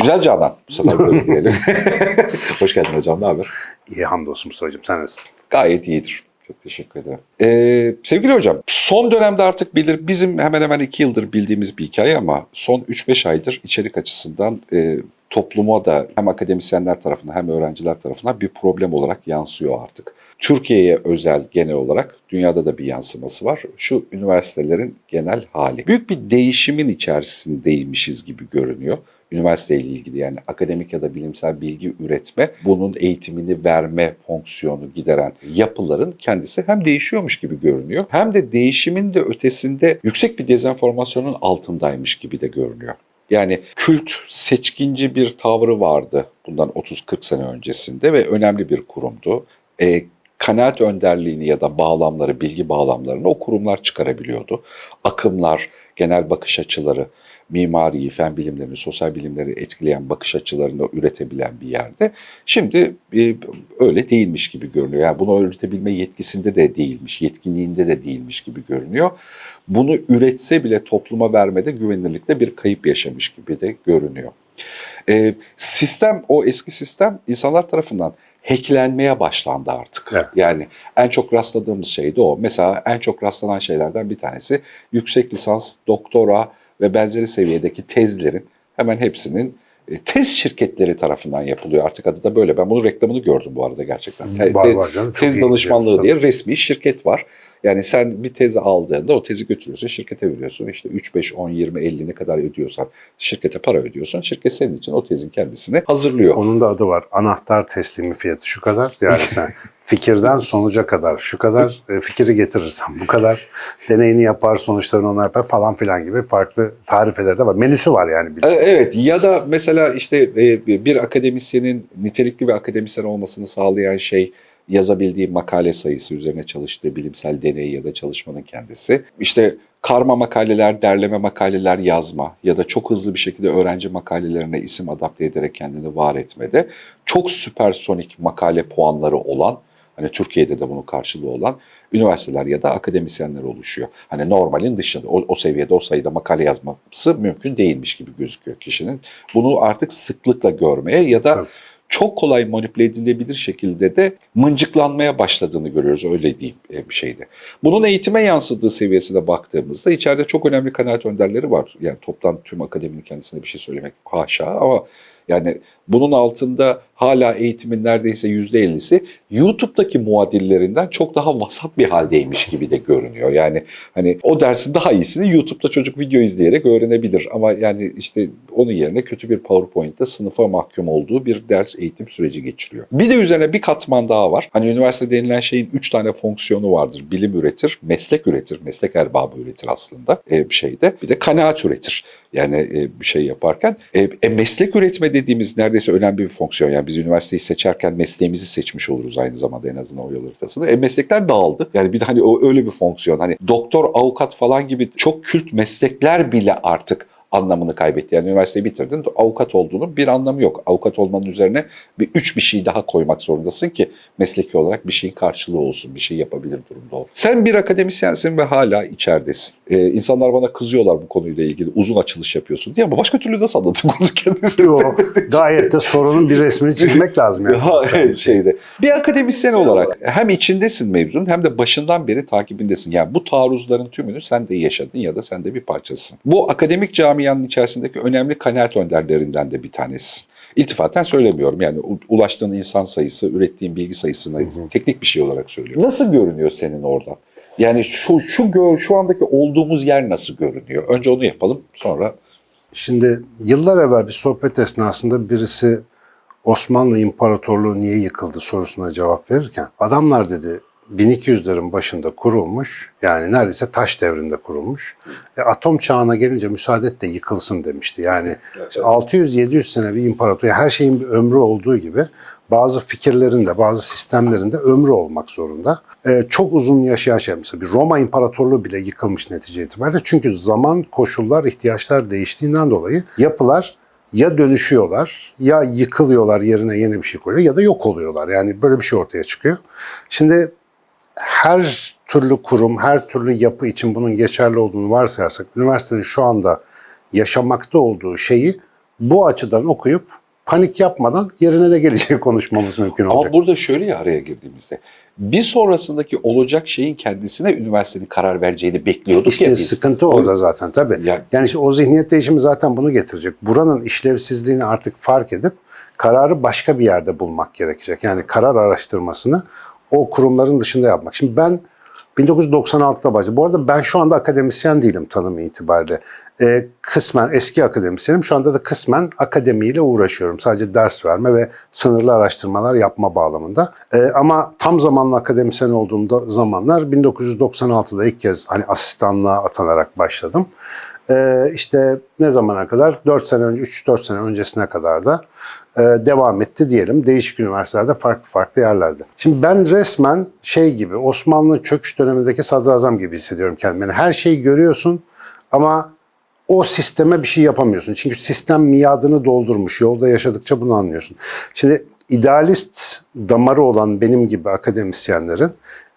Güzel Canan. Bu sefer böyle diyelim. Hoş geldin hocam. Ne haber? İyi hamdolsun Mustafa'cığım. Sen nasılsın? Gayet iyidir. Çok teşekkür ederim. Ee, sevgili hocam, son dönemde artık bilir, bizim hemen hemen iki yıldır bildiğimiz bir hikaye ama son 3-5 aydır içerik açısından e, topluma da hem akademisyenler tarafından hem öğrenciler tarafından bir problem olarak yansıyor artık. Türkiye'ye özel genel olarak dünyada da bir yansıması var. Şu üniversitelerin genel hali. Büyük bir değişimin içerisindeymişiz gibi görünüyor üniversiteyle ilgili yani akademik ya da bilimsel bilgi üretme, bunun eğitimini verme fonksiyonu gideren yapıların kendisi hem değişiyormuş gibi görünüyor hem de değişimin de ötesinde yüksek bir dezenformasyonun altındaymış gibi de görünüyor. Yani kült seçkinci bir tavrı vardı bundan 30-40 sene öncesinde ve önemli bir kurumdu. E, kanaat önderliğini ya da bağlamları, bilgi bağlamlarını o kurumlar çıkarabiliyordu. Akımlar, genel bakış açıları, mimariyi, fen bilimlerini, sosyal bilimleri etkileyen bakış açılarını üretebilen bir yerde. Şimdi e, öyle değilmiş gibi görünüyor. Yani bunu üretebilme yetkisinde de değilmiş, yetkinliğinde de değilmiş gibi görünüyor. Bunu üretse bile topluma vermede güvenilirlikte bir kayıp yaşamış gibi de görünüyor. E, sistem, o eski sistem insanlar tarafından hacklenmeye başlandı artık. Evet. Yani en çok rastladığımız şey de o. Mesela en çok rastlanan şeylerden bir tanesi yüksek lisans, doktora ve benzeri seviyedeki tezlerin hemen hepsinin e, tez şirketleri tarafından yapılıyor. Artık adı da böyle. Ben bunun reklamını gördüm bu arada gerçekten. Te- Var, canım. Tez danışmanlığı diye resmi şirket var. Yani sen bir tezi aldığında o tezi götürüyorsun, şirkete veriyorsun. İşte 3, 5, 10, 20, 50 ne kadar ödüyorsan şirkete para ödüyorsun. Şirket senin için o tezin kendisini hazırlıyor. Onun da adı var. Anahtar teslimi fiyatı şu kadar. Yani sen fikirden sonuca kadar şu kadar e, fikri getirirsen bu kadar deneyini yapar sonuçlarını onlar yapar falan filan gibi farklı tarifeleri de var. Menüsü var yani. E, Evet ya da mesela işte e, bir akademisyenin nitelikli bir akademisyen olmasını sağlayan şey yazabildiği makale sayısı üzerine çalıştığı bilimsel deney ya da çalışmanın kendisi. İşte karma makaleler, derleme makaleler yazma ya da çok hızlı bir şekilde öğrenci makalelerine isim adapte ederek kendini var etmede çok süpersonik makale puanları olan hani Türkiye'de de bunun karşılığı olan üniversiteler ya da akademisyenler oluşuyor. Hani normalin dışında o, o seviyede o sayıda makale yazması mümkün değilmiş gibi gözüküyor kişinin. Bunu artık sıklıkla görmeye ya da Tabii. çok kolay manipüle edilebilir şekilde de mıncıklanmaya başladığını görüyoruz öyle diyeyim e, bir şeyde. Bunun eğitime yansıdığı seviyesine baktığımızda içeride çok önemli kanaat önderleri var. Yani toptan tüm akademinin kendisine bir şey söylemek haşa ama yani bunun altında hala eğitimin neredeyse yüzde ellisi YouTube'daki muadillerinden çok daha vasat bir haldeymiş gibi de görünüyor. Yani hani o dersin daha iyisini YouTube'da çocuk video izleyerek öğrenebilir ama yani işte onun yerine kötü bir PowerPoint'te sınıfa mahkum olduğu bir ders eğitim süreci geçiriyor. Bir de üzerine bir katman daha var. Hani üniversite denilen şeyin üç tane fonksiyonu vardır. Bilim üretir, meslek üretir, meslek erbabı üretir aslında e, bir şeyde. Bir de kanaat üretir. Yani e, bir şey yaparken. E, e, meslek üretme dediğimiz neredeyse önemli bir fonksiyon. Yani biz üniversiteyi seçerken mesleğimizi seçmiş oluruz aynı zamanda en azından o yol haritasında. E, meslekler dağıldı. Yani bir de hani o öyle bir fonksiyon. Hani doktor, avukat falan gibi çok kült meslekler bile artık anlamını kaybetti. Yani üniversiteyi bitirdin, avukat olduğunun bir anlamı yok. Avukat olmanın üzerine bir üç bir şey daha koymak zorundasın ki mesleki olarak bir şeyin karşılığı olsun, bir şey yapabilir durumda ol. Sen bir akademisyensin ve hala içeridesin. Ee, insanlar bana kızıyorlar bu konuyla ilgili. Uzun açılış yapıyorsun diye ama başka türlü nasıl anlatayım konu kendisini? Yo, gayet de sorunun bir resmini çizmek lazım yani. Ha, evet, şeyde. Bir akademisyen olarak hem içindesin mevzunun hem de başından beri takibindesin. Yani bu taarruzların tümünü sen de yaşadın ya da sen de bir parçasısın. Bu akademik camianın içerisindeki önemli kanaat önderlerinden de bir tanesisin. İltifaten söylemiyorum yani ulaştığın insan sayısı, ürettiğin bilgi sayısına teknik bir şey olarak söylüyorum. Nasıl görünüyor senin oradan? Yani şu şu gör, şu andaki olduğumuz yer nasıl görünüyor? Önce onu yapalım sonra Şimdi yıllar evvel bir sohbet esnasında birisi Osmanlı İmparatorluğu niye yıkıldı sorusuna cevap verirken adamlar dedi 1200'lerin başında kurulmuş yani neredeyse taş devrinde kurulmuş. E, atom çağına gelince müsaade et de yıkılsın demişti. Yani işte 600-700 sene bir imparator her şeyin bir ömrü olduğu gibi bazı fikirlerin de bazı sistemlerin de ömrü olmak zorunda. E, çok uzun yaşayan şey mesela bir Roma İmparatorluğu bile yıkılmış netice itibariyle. Çünkü zaman, koşullar, ihtiyaçlar değiştiğinden dolayı yapılar ya dönüşüyorlar ya yıkılıyorlar yerine yeni bir şey koyuyor ya da yok oluyorlar. Yani böyle bir şey ortaya çıkıyor. Şimdi her türlü kurum, her türlü yapı için bunun geçerli olduğunu varsayarsak üniversitenin şu anda yaşamakta olduğu şeyi bu açıdan okuyup panik yapmadan yerine ne geleceği konuşmamız mümkün olacak. Ama burada şöyle ya araya girdiğimizde bir sonrasındaki olacak şeyin kendisine üniversitenin karar vereceğini bekliyorduk İşte ya biz. sıkıntı orada zaten tabii. Yani- Yani işte o zihniyet değişimi zaten bunu getirecek. Buranın işlevsizliğini artık fark edip kararı başka bir yerde bulmak gerekecek. Yani karar araştırmasını o kurumların dışında yapmak. Şimdi ben 1996'da başladım. Bu arada ben şu anda akademisyen değilim tanımı itibariyle. Ee, kısmen eski akademisyenim. Şu anda da kısmen akademiyle uğraşıyorum. Sadece ders verme ve sınırlı araştırmalar yapma bağlamında. Ee, ama tam zamanlı akademisyen olduğumda zamanlar 1996'da ilk kez hani asistanlığa atanarak başladım. Ee, işte ne zamana kadar? 4 sene önce, 3-4 sene öncesine kadar da devam etti diyelim. Değişik üniversitelerde, farklı farklı yerlerde. Şimdi ben resmen şey gibi, Osmanlı çöküş dönemindeki sadrazam gibi hissediyorum kendimi. Yani her şeyi görüyorsun ama o sisteme bir şey yapamıyorsun. Çünkü sistem miadını doldurmuş. Yolda yaşadıkça bunu anlıyorsun. Şimdi idealist damarı olan benim gibi akademisyenlerin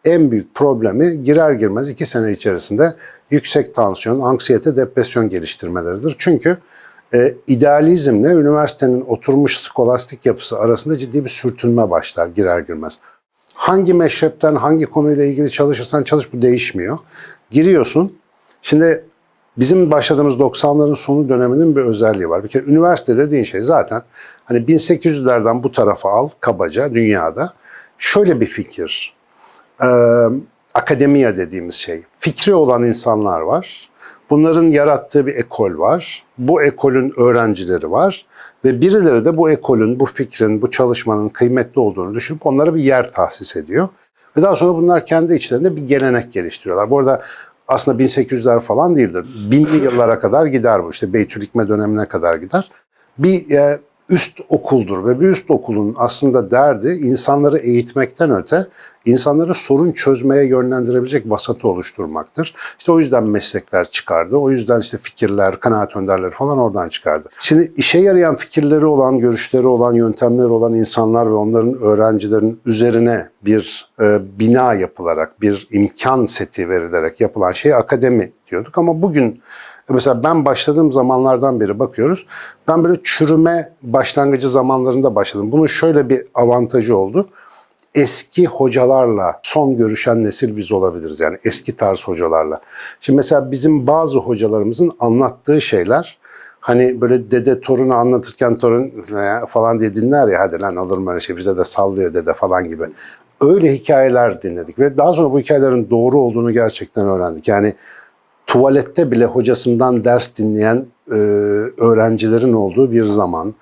en büyük problemi girer girmez iki sene içerisinde yüksek tansiyon, anksiyete, depresyon geliştirmeleridir. Çünkü e, idealizmle üniversitenin oturmuş skolastik yapısı arasında ciddi bir sürtünme başlar girer girmez. Hangi meşrepten, hangi konuyla ilgili çalışırsan çalış bu değişmiyor. Giriyorsun. Şimdi bizim başladığımız 90'ların sonu döneminin bir özelliği var. Bir kere üniversite dediğin şey zaten hani 1800'lerden bu tarafa al kabaca dünyada. Şöyle bir fikir. Ee, akademiya dediğimiz şey. Fikri olan insanlar var. Bunların yarattığı bir ekol var. Bu ekolün öğrencileri var. Ve birileri de bu ekolün, bu fikrin, bu çalışmanın kıymetli olduğunu düşünüp onlara bir yer tahsis ediyor. Ve daha sonra bunlar kendi içlerinde bir gelenek geliştiriyorlar. Bu arada aslında 1800'ler falan değildir. Binli yıllara kadar gider bu. İşte Beytülikme dönemine kadar gider. Bir e, üst okuldur ve bir üst okulun aslında derdi insanları eğitmekten öte insanları sorun çözmeye yönlendirebilecek vasatı oluşturmaktır. İşte o yüzden meslekler çıkardı. O yüzden işte fikirler, kanaat önderleri falan oradan çıkardı. Şimdi işe yarayan fikirleri olan, görüşleri olan, yöntemleri olan insanlar ve onların öğrencilerin üzerine bir e, bina yapılarak, bir imkan seti verilerek yapılan şey akademi diyorduk. Ama bugün Mesela ben başladığım zamanlardan beri bakıyoruz. Ben böyle çürüme başlangıcı zamanlarında başladım. Bunun şöyle bir avantajı oldu. Eski hocalarla son görüşen nesil biz olabiliriz. Yani eski tarz hocalarla. Şimdi mesela bizim bazı hocalarımızın anlattığı şeyler hani böyle dede torunu anlatırken torun "Ee," falan diye dinler ya hadi lan olur mu öyle şey bize de sallıyor dede falan gibi. Öyle hikayeler dinledik ve daha sonra bu hikayelerin doğru olduğunu gerçekten öğrendik. Yani tuvalette bile hocasından ders dinleyen e, öğrencilerin olduğu bir zaman,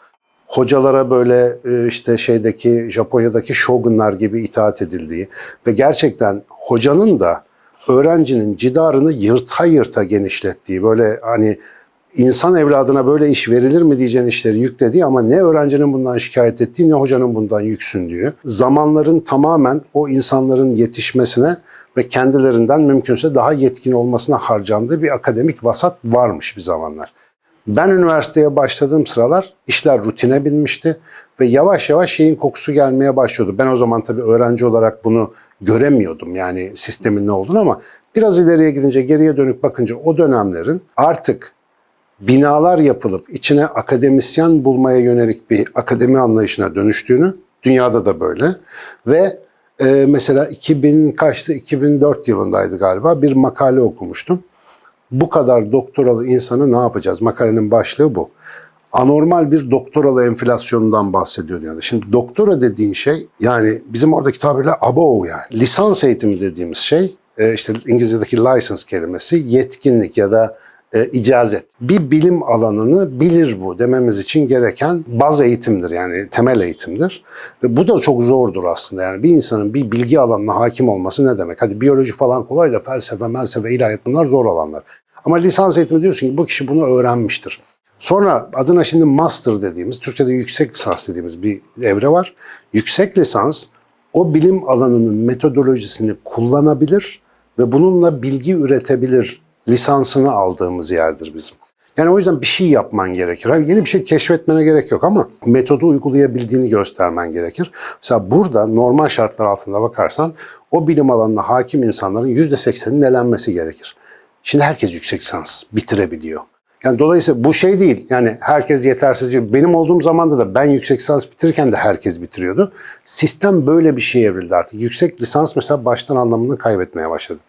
hocalara böyle e, işte şeydeki Japonya'daki shogunlar gibi itaat edildiği ve gerçekten hocanın da öğrencinin cidarını yırta yırta genişlettiği böyle hani insan evladına böyle iş verilir mi diyeceğin işleri yüklediği ama ne öğrencinin bundan şikayet ettiği ne hocanın bundan yüksündüğü. Zamanların tamamen o insanların yetişmesine ve kendilerinden mümkünse daha yetkin olmasına harcandığı bir akademik vasat varmış bir zamanlar. Ben üniversiteye başladığım sıralar işler rutine binmişti ve yavaş yavaş şeyin kokusu gelmeye başlıyordu. Ben o zaman tabii öğrenci olarak bunu göremiyordum yani sistemin ne olduğunu ama biraz ileriye gidince geriye dönüp bakınca o dönemlerin artık binalar yapılıp içine akademisyen bulmaya yönelik bir akademi anlayışına dönüştüğünü, dünyada da böyle ve e, mesela 2000 kaçtı 2004 yılındaydı galiba bir makale okumuştum. Bu kadar doktoralı insanı ne yapacağız? Makalenin başlığı bu. Anormal bir doktoralı enflasyonundan bahsediyor yani. Şimdi doktora dediğin şey yani bizim oradaki tabirle above yani. Lisans eğitimi dediğimiz şey e, işte İngilizce'deki license kelimesi yetkinlik ya da e, icazet. Bir bilim alanını bilir bu dememiz için gereken baz eğitimdir yani temel eğitimdir. Ve bu da çok zordur aslında yani bir insanın bir bilgi alanına hakim olması ne demek? Hadi biyoloji falan kolay da felsefe, felsefe, ilahiyat bunlar zor alanlar. Ama lisans eğitimi diyorsun ki bu kişi bunu öğrenmiştir. Sonra adına şimdi master dediğimiz, Türkçe'de yüksek lisans dediğimiz bir evre var. Yüksek lisans o bilim alanının metodolojisini kullanabilir ve bununla bilgi üretebilir lisansını aldığımız yerdir bizim. Yani o yüzden bir şey yapman gerekir. Hani yeni bir şey keşfetmene gerek yok ama metodu uygulayabildiğini göstermen gerekir. Mesela burada normal şartlar altında bakarsan o bilim alanına hakim insanların %80'inin elenmesi gerekir. Şimdi herkes yüksek lisans bitirebiliyor. Yani dolayısıyla bu şey değil. Yani herkes yetersiz. Benim olduğum zamanda da ben yüksek lisans bitirirken de herkes bitiriyordu. Sistem böyle bir şey evrildi artık. Yüksek lisans mesela baştan anlamını kaybetmeye başladı.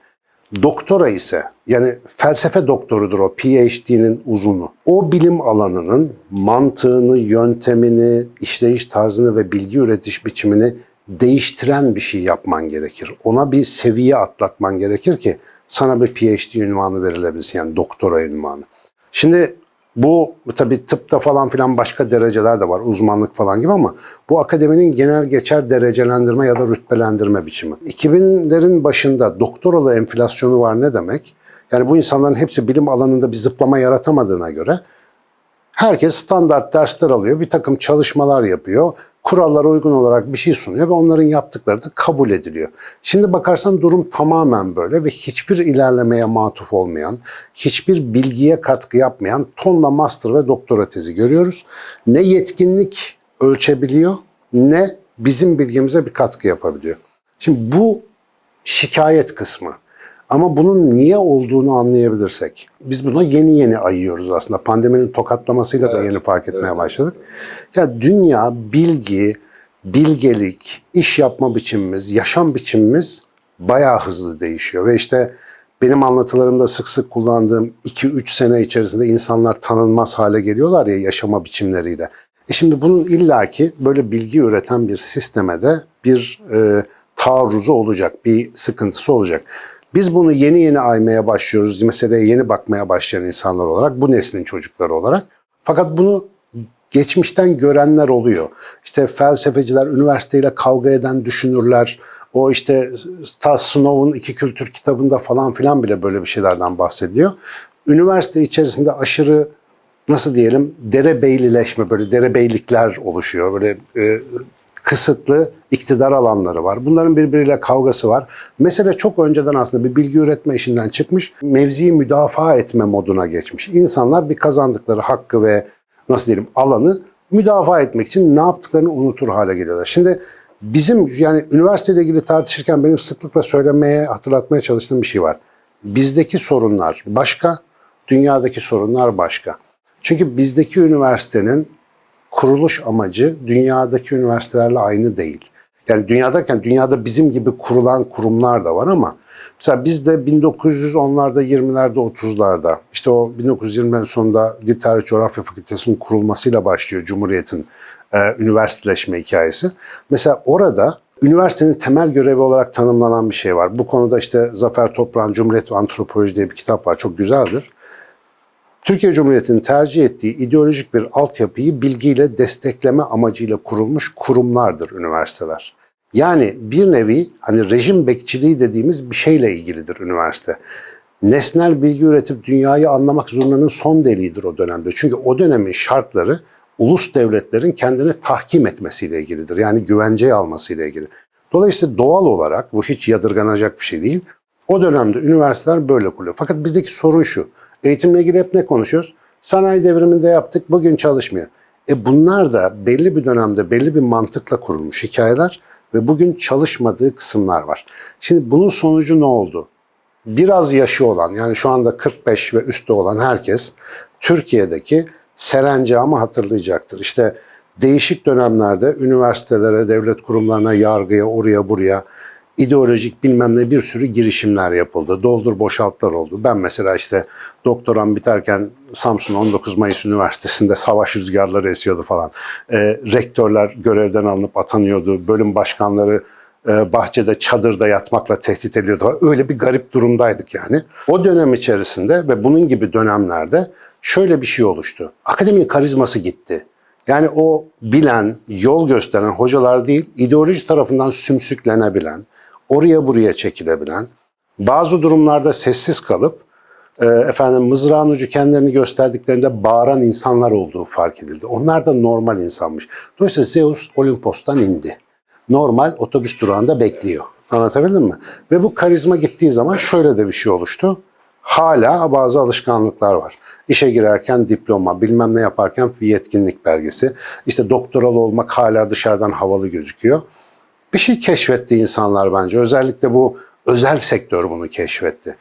Doktora ise yani felsefe doktorudur o PhD'nin uzunu. O bilim alanının mantığını, yöntemini, işleyiş tarzını ve bilgi üretiş biçimini değiştiren bir şey yapman gerekir. Ona bir seviye atlatman gerekir ki sana bir PhD ünvanı verilebilsin yani doktora ünvanı. Şimdi bu tabii tıpta falan filan başka dereceler de var, uzmanlık falan gibi ama bu akademinin genel geçer derecelendirme ya da rütbelendirme biçimi. 2000'lerin başında doktoralı enflasyonu var ne demek? Yani bu insanların hepsi bilim alanında bir zıplama yaratamadığına göre herkes standart dersler alıyor, bir takım çalışmalar yapıyor, kurallara uygun olarak bir şey sunuyor ve onların yaptıkları da kabul ediliyor. Şimdi bakarsan durum tamamen böyle ve hiçbir ilerlemeye matuf olmayan, hiçbir bilgiye katkı yapmayan tonla master ve doktora tezi görüyoruz. Ne yetkinlik ölçebiliyor ne bizim bilgimize bir katkı yapabiliyor. Şimdi bu şikayet kısmı. Ama bunun niye olduğunu anlayabilirsek, biz buna yeni yeni ayıyoruz aslında. Pandeminin tokatlamasıyla da Evet, yeni fark etmeye evet. başladık. Ya dünya, bilgi, bilgelik, iş yapma biçimimiz, yaşam biçimimiz bayağı hızlı değişiyor. Ve işte benim anlatılarımda sık sık kullandığım 2-3 sene içerisinde insanlar tanınmaz hale geliyorlar ya yaşama biçimleriyle. E şimdi bunun illaki böyle bilgi üreten bir sisteme de bir e, taarruzu olacak, bir sıkıntısı olacak. Biz bunu yeni yeni aymaya başlıyoruz, meseleye yeni bakmaya başlayan insanlar olarak, bu neslin çocukları olarak. Fakat bunu geçmişten görenler oluyor. İşte felsefeciler, üniversiteyle kavga eden düşünürler, o işte ta Snow'un iki kültür kitabında falan filan bile böyle bir şeylerden bahsediliyor. Üniversite içerisinde aşırı nasıl diyelim derebeylileşme, böyle derebeylikler oluşuyor. Böyle e, kısıtlı iktidar alanları var. Bunların birbiriyle kavgası var. Mesele çok önceden aslında bir bilgi üretme işinden çıkmış, mevziyi müdafaa etme moduna geçmiş. İnsanlar bir kazandıkları hakkı ve nasıl diyelim alanı müdafaa etmek için ne yaptıklarını unutur hale geliyorlar. Şimdi bizim yani üniversiteyle ilgili tartışırken benim sıklıkla söylemeye, hatırlatmaya çalıştığım bir şey var. Bizdeki sorunlar başka, dünyadaki sorunlar başka. Çünkü bizdeki üniversitenin kuruluş amacı dünyadaki üniversitelerle aynı değil. Yani dünyadayken dünyada bizim gibi kurulan kurumlar da var ama mesela bizde 1910'larda, 20'lerde, 30'larda işte o 1920'lerin sonunda Dil Tarih Coğrafya Fakültesi'nin kurulmasıyla başlıyor Cumhuriyet'in e, üniversiteleşme hikayesi. Mesela orada üniversitenin temel görevi olarak tanımlanan bir şey var. Bu konuda işte Zafer Toprak'ın Cumhuriyet Antropoloji diye bir kitap var. Çok güzeldir. Türkiye Cumhuriyeti'nin tercih ettiği ideolojik bir altyapıyı bilgiyle destekleme amacıyla kurulmuş kurumlardır üniversiteler. Yani bir nevi hani rejim bekçiliği dediğimiz bir şeyle ilgilidir üniversite. Nesnel bilgi üretip dünyayı anlamak zurnanın son deliğidir o dönemde. Çünkü o dönemin şartları ulus devletlerin kendini tahkim etmesiyle ilgilidir. Yani güvenceye almasıyla ilgili. Dolayısıyla doğal olarak bu hiç yadırganacak bir şey değil. O dönemde üniversiteler böyle kuruluyor. Fakat bizdeki sorun şu. Eğitimle ilgili hep ne konuşuyoruz? Sanayi devriminde yaptık, bugün çalışmıyor. E bunlar da belli bir dönemde belli bir mantıkla kurulmuş hikayeler ve bugün çalışmadığı kısımlar var. Şimdi bunun sonucu ne oldu? Biraz yaşı olan yani şu anda 45 ve üstü olan herkes Türkiye'deki serencamı hatırlayacaktır. İşte değişik dönemlerde üniversitelere, devlet kurumlarına, yargıya, oraya buraya ideolojik bilmem ne bir sürü girişimler yapıldı. Doldur boşaltlar oldu. Ben mesela işte doktoram biterken Samsun 19 Mayıs Üniversitesi'nde savaş rüzgarları esiyordu falan. Ee, rektörler görevden alınıp atanıyordu. Bölüm başkanları e, bahçede çadırda yatmakla tehdit ediyordu. Öyle bir garip durumdaydık yani. O dönem içerisinde ve bunun gibi dönemlerde şöyle bir şey oluştu. Akademinin karizması gitti. Yani o bilen, yol gösteren hocalar değil, ideoloji tarafından sümsüklenebilen, oraya buraya çekilebilen, bazı durumlarda sessiz kalıp e, efendim mızrağın ucu kendilerini gösterdiklerinde bağıran insanlar olduğu fark edildi. Onlar da normal insanmış. Dolayısıyla Zeus Olimpos'tan indi. Normal otobüs durağında bekliyor. Anlatabildim mi? Ve bu karizma gittiği zaman şöyle de bir şey oluştu. Hala bazı alışkanlıklar var. İşe girerken diploma, bilmem ne yaparken yetkinlik belgesi. İşte doktoral olmak hala dışarıdan havalı gözüküyor. Bir şey keşfetti insanlar bence. Özellikle bu özel sektör bunu keşfetti.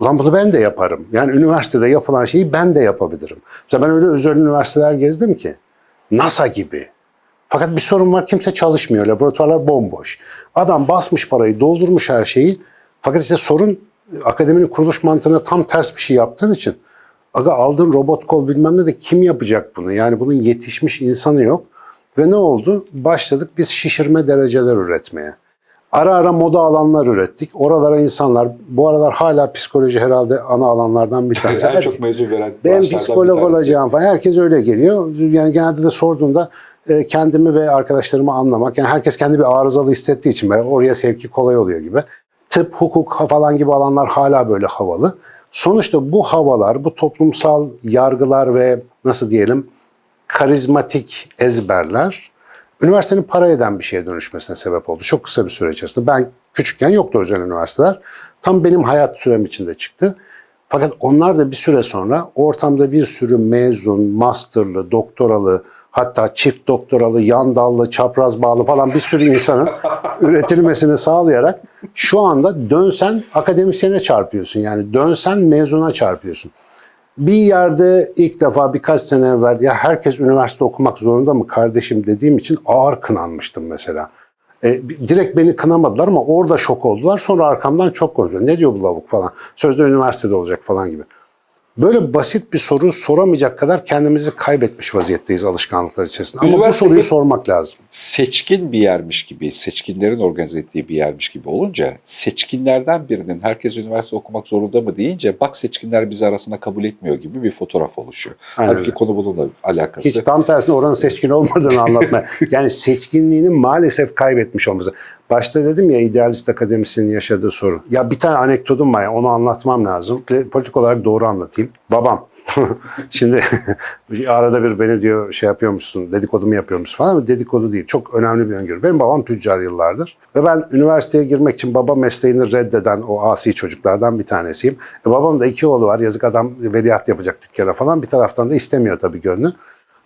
Ulan bunu ben de yaparım. Yani üniversitede yapılan şeyi ben de yapabilirim. Mesela ben öyle özel üniversiteler gezdim ki. NASA gibi. Fakat bir sorun var kimse çalışmıyor. Laboratuvarlar bomboş. Adam basmış parayı, doldurmuş her şeyi. Fakat işte sorun akademinin kuruluş mantığına tam ters bir şey yaptığın için. Aga aldığın robot kol bilmem ne de kim yapacak bunu? Yani bunun yetişmiş insanı yok. Ve ne oldu? Başladık biz şişirme dereceler üretmeye. Ara ara moda alanlar ürettik. Oralara insanlar, bu aralar hala psikoloji herhalde ana alanlardan bir tanesi. en çok mezun veren Ben psikolog olacağım falan. Herkes öyle geliyor. Yani genelde de sorduğunda e, kendimi ve arkadaşlarımı anlamak. Yani herkes kendi bir arızalı hissettiği için böyle oraya sevki kolay oluyor gibi. Tıp, hukuk falan gibi alanlar hala böyle havalı. Sonuçta bu havalar, bu toplumsal yargılar ve nasıl diyelim karizmatik ezberler üniversitenin para eden bir şeye dönüşmesine sebep oldu. Çok kısa bir süre içerisinde. Ben küçükken yoktu özel üniversiteler. Tam benim hayat sürem içinde çıktı. Fakat onlar da bir süre sonra ortamda bir sürü mezun, masterlı, doktoralı, hatta çift doktoralı, yan dallı, çapraz bağlı falan bir sürü insanın üretilmesini sağlayarak şu anda dönsen akademisyene çarpıyorsun. Yani dönsen mezuna çarpıyorsun. Bir yerde ilk defa birkaç sene evvel ya herkes üniversite okumak zorunda mı kardeşim dediğim için ağır kınanmıştım mesela. E, direkt beni kınamadılar ama orada şok oldular. Sonra arkamdan çok konuşuyor. Ne diyor bu lavuk falan. Sözde üniversitede olacak falan gibi. Böyle basit bir soru soramayacak kadar kendimizi kaybetmiş vaziyetteyiz alışkanlıklar içerisinde. Ama bu soruyu sormak lazım. seçkin bir yermiş gibi, seçkinlerin organize ettiği bir yermiş gibi olunca seçkinlerden birinin herkes üniversite okumak zorunda mı deyince bak seçkinler bizi arasına kabul etmiyor gibi bir fotoğraf oluşuyor. Aynen Halbuki öyle. konu bununla alakası. Hiç tam tersine oranın seçkin olmadığını anlatmaya. yani seçkinliğini maalesef kaybetmiş olması. Başta dedim ya idealist akademisyenin yaşadığı sorun. Ya bir tane anekdotum var ya onu anlatmam lazım. Politik olarak doğru anlatayım. Babam. Şimdi arada bir beni diyor şey yapıyormuşsun, dedikodu mu yapıyormuşsun falan ama dedikodu değil. Çok önemli bir öngörü. Benim babam tüccar yıllardır. Ve ben üniversiteye girmek için baba mesleğini reddeden o asi çocuklardan bir tanesiyim. E, babam da iki oğlu var. Yazık adam veliaht yapacak dükkana falan. Bir taraftan da istemiyor tabii gönlü.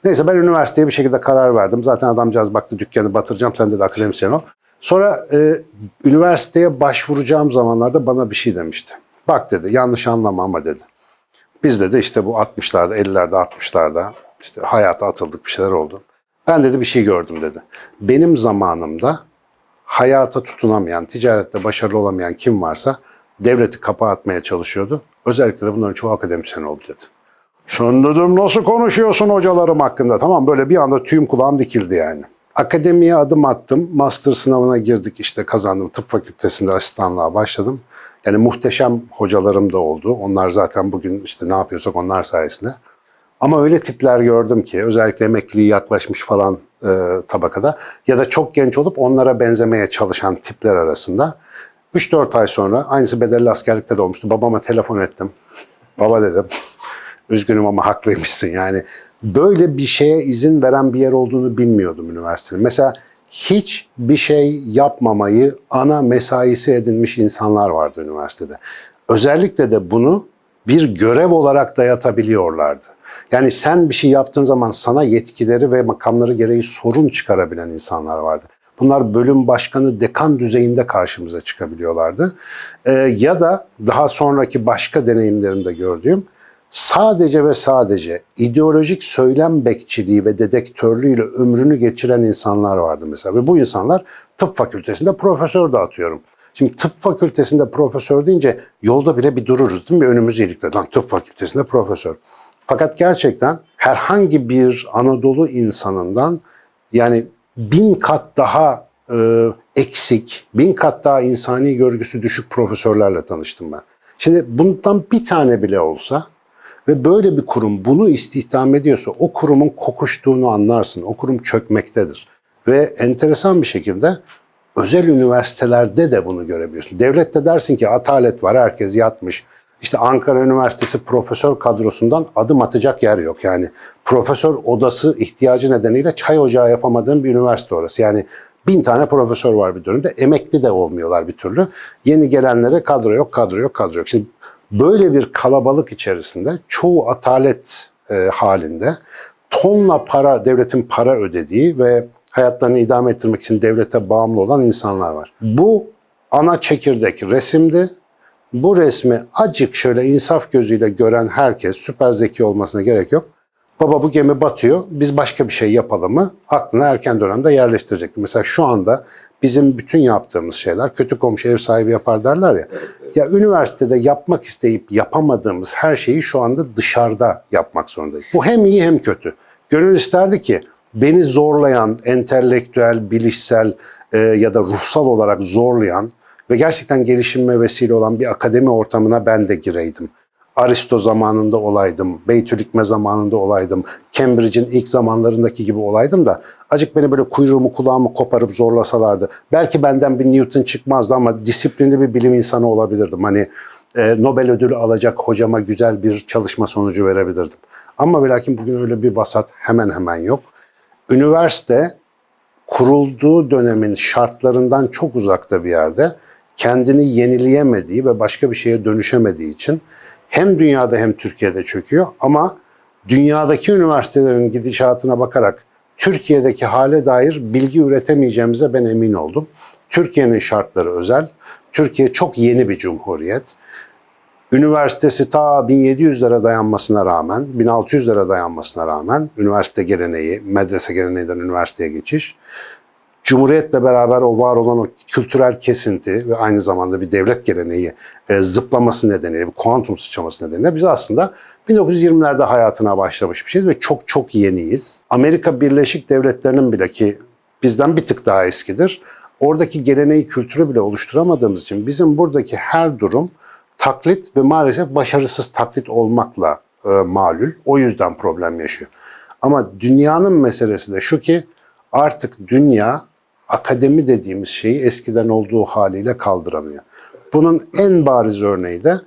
Neyse ben üniversiteye bir şekilde karar verdim. Zaten adamcağız baktı dükkanı batıracağım sen de akademisyen ol. Sonra e, üniversiteye başvuracağım zamanlarda bana bir şey demişti. Bak dedi yanlış anlama ama dedi. Biz dedi işte bu 60'larda 50'lerde 60'larda işte hayata atıldık bir şeyler oldu. Ben dedi bir şey gördüm dedi. Benim zamanımda hayata tutunamayan, ticarette başarılı olamayan kim varsa devleti kapağı atmaya çalışıyordu. Özellikle de bunların çoğu akademisyen oldu dedi. Sen dedim nasıl konuşuyorsun hocalarım hakkında? Tamam böyle bir anda tüyüm kulağım dikildi yani. Akademiye adım attım. Master sınavına girdik işte kazandım. Tıp fakültesinde asistanlığa başladım. Yani muhteşem hocalarım da oldu. Onlar zaten bugün işte ne yapıyorsak onlar sayesinde. Ama öyle tipler gördüm ki özellikle emekliliği yaklaşmış falan e, tabakada ya da çok genç olup onlara benzemeye çalışan tipler arasında 3-4 ay sonra aynısı bedelli askerlikte de olmuştu. Babama telefon ettim. Baba dedim. Üzgünüm ama haklıymışsın yani. Böyle bir şeye izin veren bir yer olduğunu bilmiyordum üniversitenin. Mesela hiç bir şey yapmamayı ana mesaisi edinmiş insanlar vardı üniversitede. Özellikle de bunu bir görev olarak dayatabiliyorlardı. Yani sen bir şey yaptığın zaman sana yetkileri ve makamları gereği sorun çıkarabilen insanlar vardı. Bunlar bölüm başkanı, dekan düzeyinde karşımıza çıkabiliyorlardı. Ee, ya da daha sonraki başka deneyimlerimde gördüğüm sadece ve sadece ideolojik söylem bekçiliği ve dedektörlüğüyle ömrünü geçiren insanlar vardı mesela. Ve bu insanlar tıp fakültesinde profesör de atıyorum. Şimdi tıp fakültesinde profesör deyince yolda bile bir dururuz değil mi? Önümüz iyilikte. Lan tıp fakültesinde profesör. Fakat gerçekten herhangi bir Anadolu insanından yani bin kat daha e, eksik, bin kat daha insani görgüsü düşük profesörlerle tanıştım ben. Şimdi bundan bir tane bile olsa ve böyle bir kurum bunu istihdam ediyorsa o kurumun kokuştuğunu anlarsın. O kurum çökmektedir. Ve enteresan bir şekilde özel üniversitelerde de bunu görebiliyorsun. Devlette dersin ki atalet var, herkes yatmış. İşte Ankara Üniversitesi profesör kadrosundan adım atacak yer yok. Yani profesör odası ihtiyacı nedeniyle çay ocağı yapamadığın bir üniversite orası. Yani bin tane profesör var bir dönemde. Emekli de olmuyorlar bir türlü. Yeni gelenlere kadro yok, kadro yok, kadro yok. Şimdi böyle bir kalabalık içerisinde çoğu atalet e, halinde tonla para, devletin para ödediği ve hayatlarını idame ettirmek için devlete bağımlı olan insanlar var. Bu ana çekirdek resimdi bu resmi acık şöyle insaf gözüyle gören herkes süper zeki olmasına gerek yok. Baba bu gemi batıyor, biz başka bir şey yapalım mı? Aklına erken dönemde yerleştirecekti. Mesela şu anda bizim bütün yaptığımız şeyler kötü komşu ev sahibi yapar derler ya. Ya üniversitede yapmak isteyip yapamadığımız her şeyi şu anda dışarıda yapmak zorundayız. Bu hem iyi hem kötü. Gönül isterdi ki beni zorlayan, entelektüel, bilişsel e, ya da ruhsal olarak zorlayan ve gerçekten gelişime vesile olan bir akademi ortamına ben de gireydim. Aristo zamanında olaydım, Beytülikme zamanında olaydım, Cambridge'in ilk zamanlarındaki gibi olaydım da acık beni böyle kuyruğumu kulağımı koparıp zorlasalardı. Belki benden bir Newton çıkmazdı ama disiplinli bir bilim insanı olabilirdim. Hani e, Nobel ödülü alacak hocama güzel bir çalışma sonucu verebilirdim. Ama ve bugün öyle bir vasat hemen hemen yok. Üniversite kurulduğu dönemin şartlarından çok uzakta bir yerde kendini yenileyemediği ve başka bir şeye dönüşemediği için hem dünyada hem Türkiye'de çöküyor ama dünyadaki üniversitelerin gidişatına bakarak Türkiye'deki hale dair bilgi üretemeyeceğimize ben emin oldum. Türkiye'nin şartları özel. Türkiye çok yeni bir cumhuriyet. Üniversitesi ta 1700'lere dayanmasına rağmen, 1600'lere dayanmasına rağmen üniversite geleneği, medrese geleneğinden üniversiteye geçiş, Cumhuriyetle beraber o var olan o kültürel kesinti ve aynı zamanda bir devlet geleneği e, zıplaması nedeniyle, bir kuantum sıçraması nedeniyle biz aslında 1920'lerde hayatına başlamış bir şeyiz ve çok çok yeniyiz. Amerika Birleşik Devletleri'nin bile ki bizden bir tık daha eskidir. Oradaki geleneği, kültürü bile oluşturamadığımız için bizim buradaki her durum taklit ve maalesef başarısız taklit olmakla e, malul. O yüzden problem yaşıyor. Ama dünyanın meselesi de şu ki artık dünya akademi dediğimiz şeyi eskiden olduğu haliyle kaldıramıyor. Bunun en bariz örneği de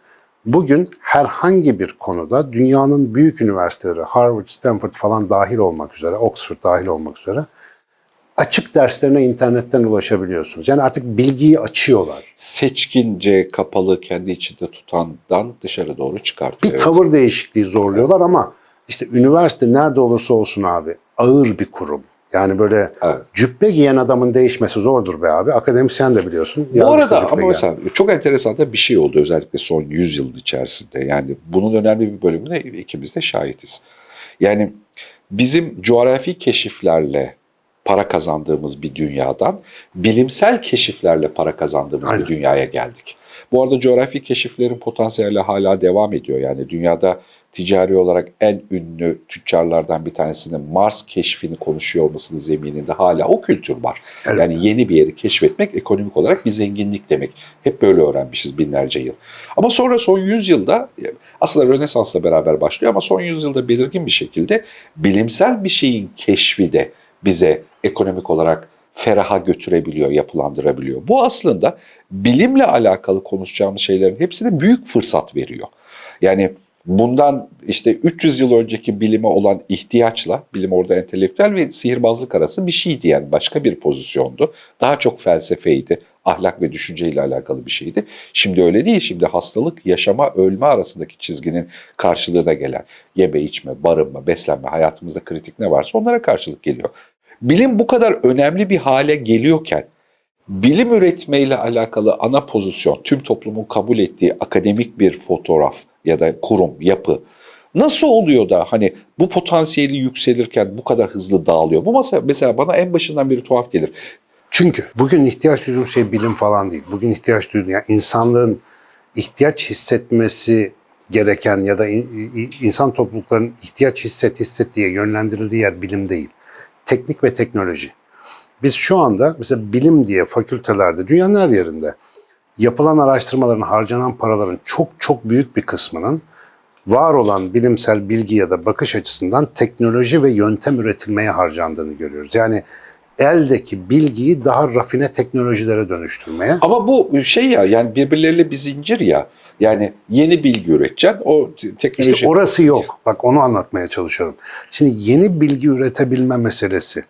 bugün herhangi bir konuda dünyanın büyük üniversiteleri, Harvard, Stanford falan dahil olmak üzere, Oxford dahil olmak üzere açık derslerine internetten ulaşabiliyorsunuz. Yani artık bilgiyi açıyorlar. Seçkince kapalı kendi içinde tutandan dışarı doğru çıkartıyor. Bir Evet. tavır değişikliği zorluyorlar ama işte üniversite nerede olursa olsun abi ağır bir kurum. Yani böyle Evet. cübbe giyen adamın değişmesi zordur be abi. Akademisyen de biliyorsun. Bu arada ama giyen. mesela çok enteresan da bir şey oldu özellikle son 100 yıl içerisinde. Yani bunun önemli bir bölümüne ikimiz de şahitiz. Yani bizim coğrafi keşiflerle para kazandığımız bir dünyadan bilimsel keşiflerle para kazandığımız Aynen. bir dünyaya geldik. Bu arada coğrafi keşiflerin potansiyeli hala devam ediyor. Yani dünyada ticari olarak en ünlü tüccarlardan bir tanesinin Mars keşfini konuşuyor olmasının zemininde hala o kültür var. Evet. Yani yeni bir yeri keşfetmek ekonomik olarak bir zenginlik demek. Hep böyle öğrenmişiz binlerce yıl. Ama sonra son 100 yılda aslında Rönesans'la beraber başlıyor ama son 100 yılda belirgin bir şekilde bilimsel bir şeyin keşfi de bize ekonomik olarak feraha götürebiliyor, yapılandırabiliyor. Bu aslında bilimle alakalı konuşacağımız şeylerin hepsine büyük fırsat veriyor. Yani bundan işte 300 yıl önceki bilime olan ihtiyaçla, bilim orada entelektüel ve sihirbazlık arası bir şeydi yani başka bir pozisyondu. Daha çok felsefeydi, ahlak ve düşünceyle alakalı bir şeydi. Şimdi öyle değil, şimdi hastalık, yaşama, ölme arasındaki çizginin karşılığına gelen yeme, içme, barınma, beslenme, hayatımızda kritik ne varsa onlara karşılık geliyor. Bilim bu kadar önemli bir hale geliyorken bilim üretmeyle alakalı ana pozisyon, tüm toplumun kabul ettiği akademik bir fotoğraf ya da kurum, yapı nasıl oluyor da hani bu potansiyeli yükselirken bu kadar hızlı dağılıyor? Bu mesela, mesela bana en başından beri tuhaf gelir. Çünkü bugün ihtiyaç duyduğum şey bilim falan değil. Bugün ihtiyaç duyduğum yani insanlığın ihtiyaç hissetmesi gereken ya da in- in- insan topluluklarının ihtiyaç hisset hisset diye yönlendirildiği yer bilim değil. Teknik ve teknoloji. Biz şu anda mesela bilim diye fakültelerde dünyanın her yerinde yapılan araştırmaların harcanan paraların çok çok büyük bir kısmının var olan bilimsel bilgi ya da bakış açısından teknoloji ve yöntem üretilmeye harcandığını görüyoruz. Yani eldeki bilgiyi daha rafine teknolojilere dönüştürmeye. Ama bu şey ya yani birbirleriyle bir zincir ya. Yani yeni bilgi üreteceksin. O te- teknoloji... İşte orası yok. Bak onu anlatmaya çalışıyorum. Şimdi yeni bilgi üretebilme meselesi.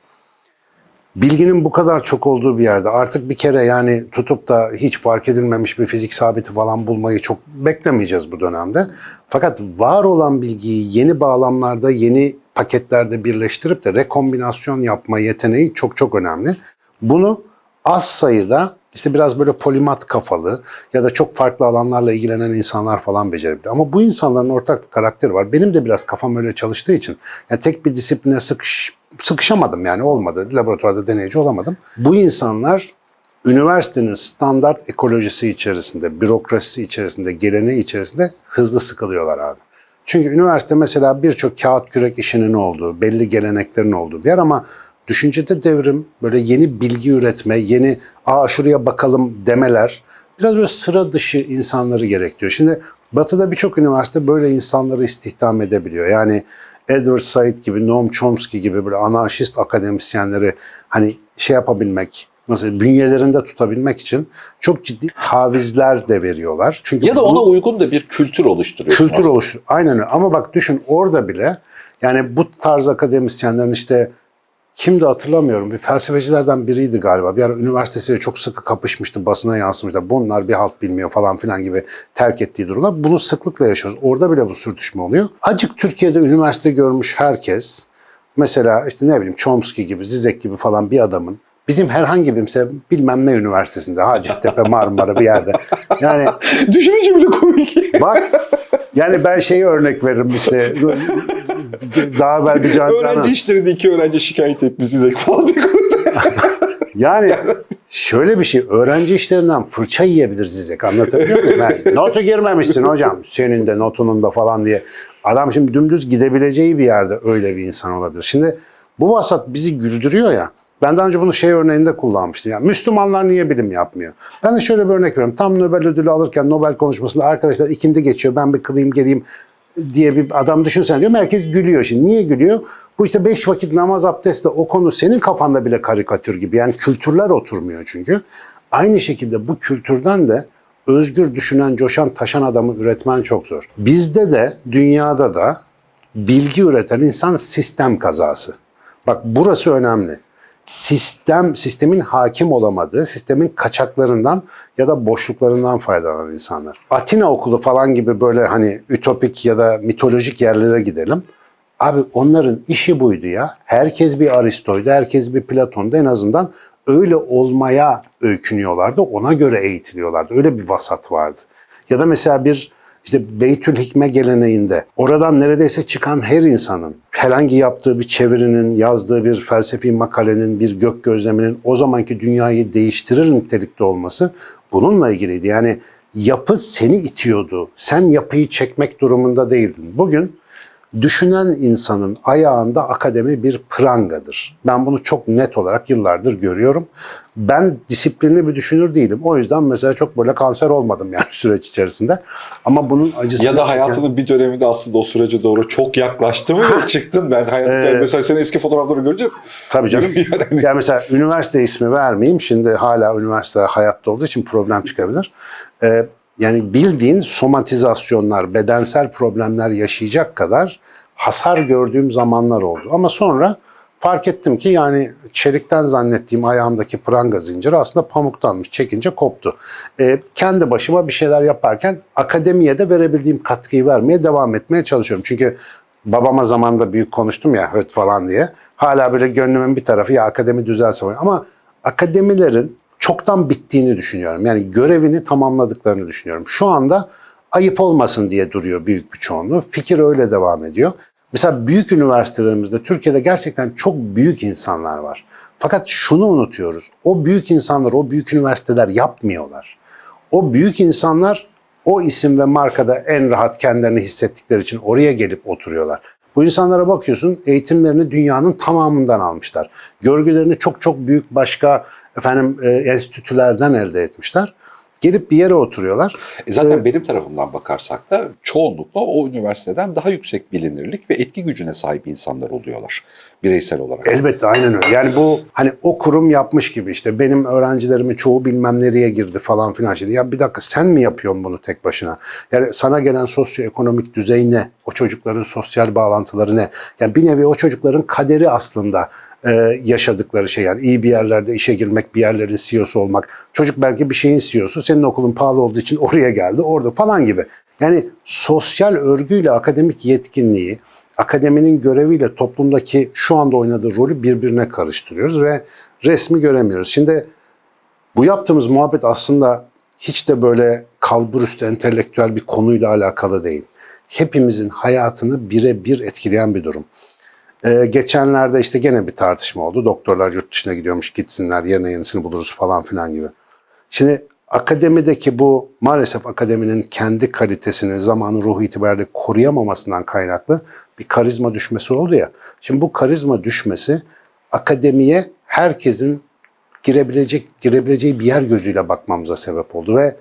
Bilginin bu kadar çok olduğu bir yerde artık bir kere yani tutup da hiç fark edilmemiş bir fizik sabiti falan bulmayı çok beklemeyeceğiz bu dönemde. Fakat var olan bilgiyi yeni bağlamlarda, yeni paketlerde birleştirip de rekombinasyon yapma yeteneği çok çok önemli. Bunu az sayıda işte biraz böyle polimat kafalı ya da çok farklı alanlarla ilgilenen insanlar falan becerebiliyor. Ama bu insanların ortak bir karakteri var. Benim de biraz kafam öyle çalıştığı için yani tek bir disipline sıkış, sıkışamadım yani olmadı. Laboratuvarda deneyici olamadım. Bu insanlar üniversitenin standart ekolojisi içerisinde, bürokrasisi içerisinde, geleneği içerisinde hızlı sıkılıyorlar abi. Çünkü üniversite mesela birçok kağıt kürek işinin olduğu, belli geleneklerin olduğu bir yer ama düşüncede devrim, böyle yeni bilgi üretme, yeni aa şuraya bakalım demeler biraz böyle sıra dışı insanları gerektiriyor. Şimdi Batı'da birçok üniversite böyle insanları istihdam edebiliyor. Yani Edward Said gibi, Noam Chomsky gibi böyle anarşist akademisyenleri hani şey yapabilmek, nasıl bünyelerinde tutabilmek için çok ciddi tavizler de veriyorlar. Çünkü Ya da ona uygun da bir kültür oluşturuyorsun kültür oluştur. Aynen öyle. Ama bak düşün orada bile yani bu tarz akademisyenlerin işte kimdi hatırlamıyorum. Bir felsefecilerden biriydi galiba. Bir ara üniversitesiyle çok sıkı kapışmıştı. Basına yansımıştı. Bunlar bir halt bilmiyor falan filan gibi terk ettiği durumlar. Bunu sıklıkla yaşıyoruz. Orada bile bu sürtüşme oluyor. Acık Türkiye'de üniversite görmüş herkes mesela işte ne bileyim Chomsky gibi, Zizek gibi falan bir adamın bizim herhangi bir mesela bilmem ne üniversitesinde Hacettepe, Marmara bir yerde. Yani Düşününce bile komik. Bak yani ben şeyi örnek veririm işte daha evvel bir can öğrenci işlerinde iki öğrenci şikayet etmiş size falan Yani şöyle bir şey öğrenci işlerinden fırça yiyebilir Zizek anlatabiliyor muyum? Yani, notu girmemişsin hocam senin de notunun da falan diye. Adam şimdi dümdüz gidebileceği bir yerde öyle bir insan olabilir. Şimdi bu vasat bizi güldürüyor ya. Ben daha önce bunu şey örneğinde kullanmıştım. Yani Müslümanlar niye bilim yapmıyor? Ben de şöyle bir örnek veriyorum. Tam Nobel ödülü alırken Nobel konuşmasında arkadaşlar ikindi geçiyor. Ben bir kılayım geleyim diye bir adam düşünsen diyor. Herkes gülüyor şimdi. Niye gülüyor? Bu işte beş vakit namaz abdestle o konu senin kafanda bile karikatür gibi. Yani kültürler oturmuyor çünkü. Aynı şekilde bu kültürden de özgür düşünen, coşan, taşan adamı üretmen çok zor. Bizde de dünyada da bilgi üreten insan sistem kazası. Bak burası önemli. Sistem, sistemin hakim olamadığı, sistemin kaçaklarından ya da boşluklarından faydalanan insanlar. Atina okulu falan gibi böyle hani ütopik ya da mitolojik yerlere gidelim. Abi onların işi buydu ya. Herkes bir Aristo'ydu, herkes bir Platon'du. En azından öyle olmaya öykünüyorlardı. Ona göre eğitiliyorlardı. Öyle bir vasat vardı. Ya da mesela bir işte Beytül Hikme geleneğinde oradan neredeyse çıkan her insanın herhangi yaptığı bir çevirinin, yazdığı bir felsefi makalenin, bir gök gözleminin o zamanki dünyayı değiştirir nitelikte olması bununla ilgiliydi. Yani yapı seni itiyordu. Sen yapıyı çekmek durumunda değildin. Bugün düşünen insanın ayağında akademi bir prangadır. Ben bunu çok net olarak yıllardır görüyorum. Ben disiplinli bir düşünür değilim. O yüzden mesela çok böyle kanser olmadım yani süreç içerisinde. Ama bunun acısını Ya da hayatının bir döneminde aslında o sürece doğru çok yaklaştı mı çıktın. Ben hayat, Ee, yani mesela senin eski fotoğrafları görünce Tabii canım. Yani- yani mesela üniversite ismi vermeyeyim. Şimdi hala üniversite hayatta olduğu için problem çıkabilir. Ee, yani bildiğin somatizasyonlar, bedensel problemler yaşayacak kadar hasar gördüğüm zamanlar oldu. Ama sonra fark ettim ki yani çelikten zannettiğim ayağımdaki pranga zinciri aslında pamuktanmış. Çekince koptu. Ee, kendi başıma bir şeyler yaparken akademiye de verebildiğim katkıyı vermeye devam etmeye çalışıyorum. Çünkü babama zamanda büyük konuştum ya höt falan diye. Hala böyle gönlümün bir tarafı ya akademi düzelse falan. Ama akademilerin çoktan bittiğini düşünüyorum. Yani görevini tamamladıklarını düşünüyorum. Şu anda ayıp olmasın diye duruyor büyük bir çoğunluğu. Fikir öyle devam ediyor. Mesela büyük üniversitelerimizde Türkiye'de gerçekten çok büyük insanlar var. Fakat şunu unutuyoruz. O büyük insanlar, o büyük üniversiteler yapmıyorlar. O büyük insanlar o isim ve markada en rahat kendilerini hissettikleri için oraya gelip oturuyorlar. Bu insanlara bakıyorsun eğitimlerini dünyanın tamamından almışlar. Görgülerini çok çok büyük başka efendim e, enstitülerden elde etmişler. Gelip bir yere oturuyorlar. E zaten Evet. benim tarafımdan bakarsak da çoğunlukla o üniversiteden daha yüksek bilinirlik ve etki gücüne sahip insanlar oluyorlar bireysel olarak. Elbette aynen öyle. Yani bu hani o kurum yapmış gibi işte benim öğrencilerimin çoğu bilmem nereye girdi falan filan şey. Ya bir dakika sen mi yapıyorsun bunu tek başına? Yani sana gelen sosyoekonomik düzey ne? O çocukların sosyal bağlantıları ne? Yani bir nevi o çocukların kaderi aslında e, yaşadıkları şey yani iyi bir yerlerde işe girmek, bir yerlerin CEO'su olmak. Çocuk belki bir şeyin CEO'su, senin okulun pahalı olduğu için oraya geldi, orada falan gibi. Yani sosyal örgüyle akademik yetkinliği, akademinin göreviyle toplumdaki şu anda oynadığı rolü birbirine karıştırıyoruz ve resmi göremiyoruz. Şimdi Bu yaptığımız muhabbet aslında hiç de böyle kalburüstü entelektüel bir konuyla alakalı değil. Hepimizin hayatını birebir etkileyen bir durum. Ee, geçenlerde işte gene bir tartışma oldu. Doktorlar yurt dışına gidiyormuş gitsinler yerine yenisini buluruz falan filan gibi. Şimdi akademideki bu maalesef akademinin kendi kalitesini zamanın ruhu itibariyle koruyamamasından kaynaklı bir karizma düşmesi oldu ya. Şimdi bu karizma düşmesi akademiye herkesin girebilecek girebileceği bir yer gözüyle bakmamıza sebep oldu ve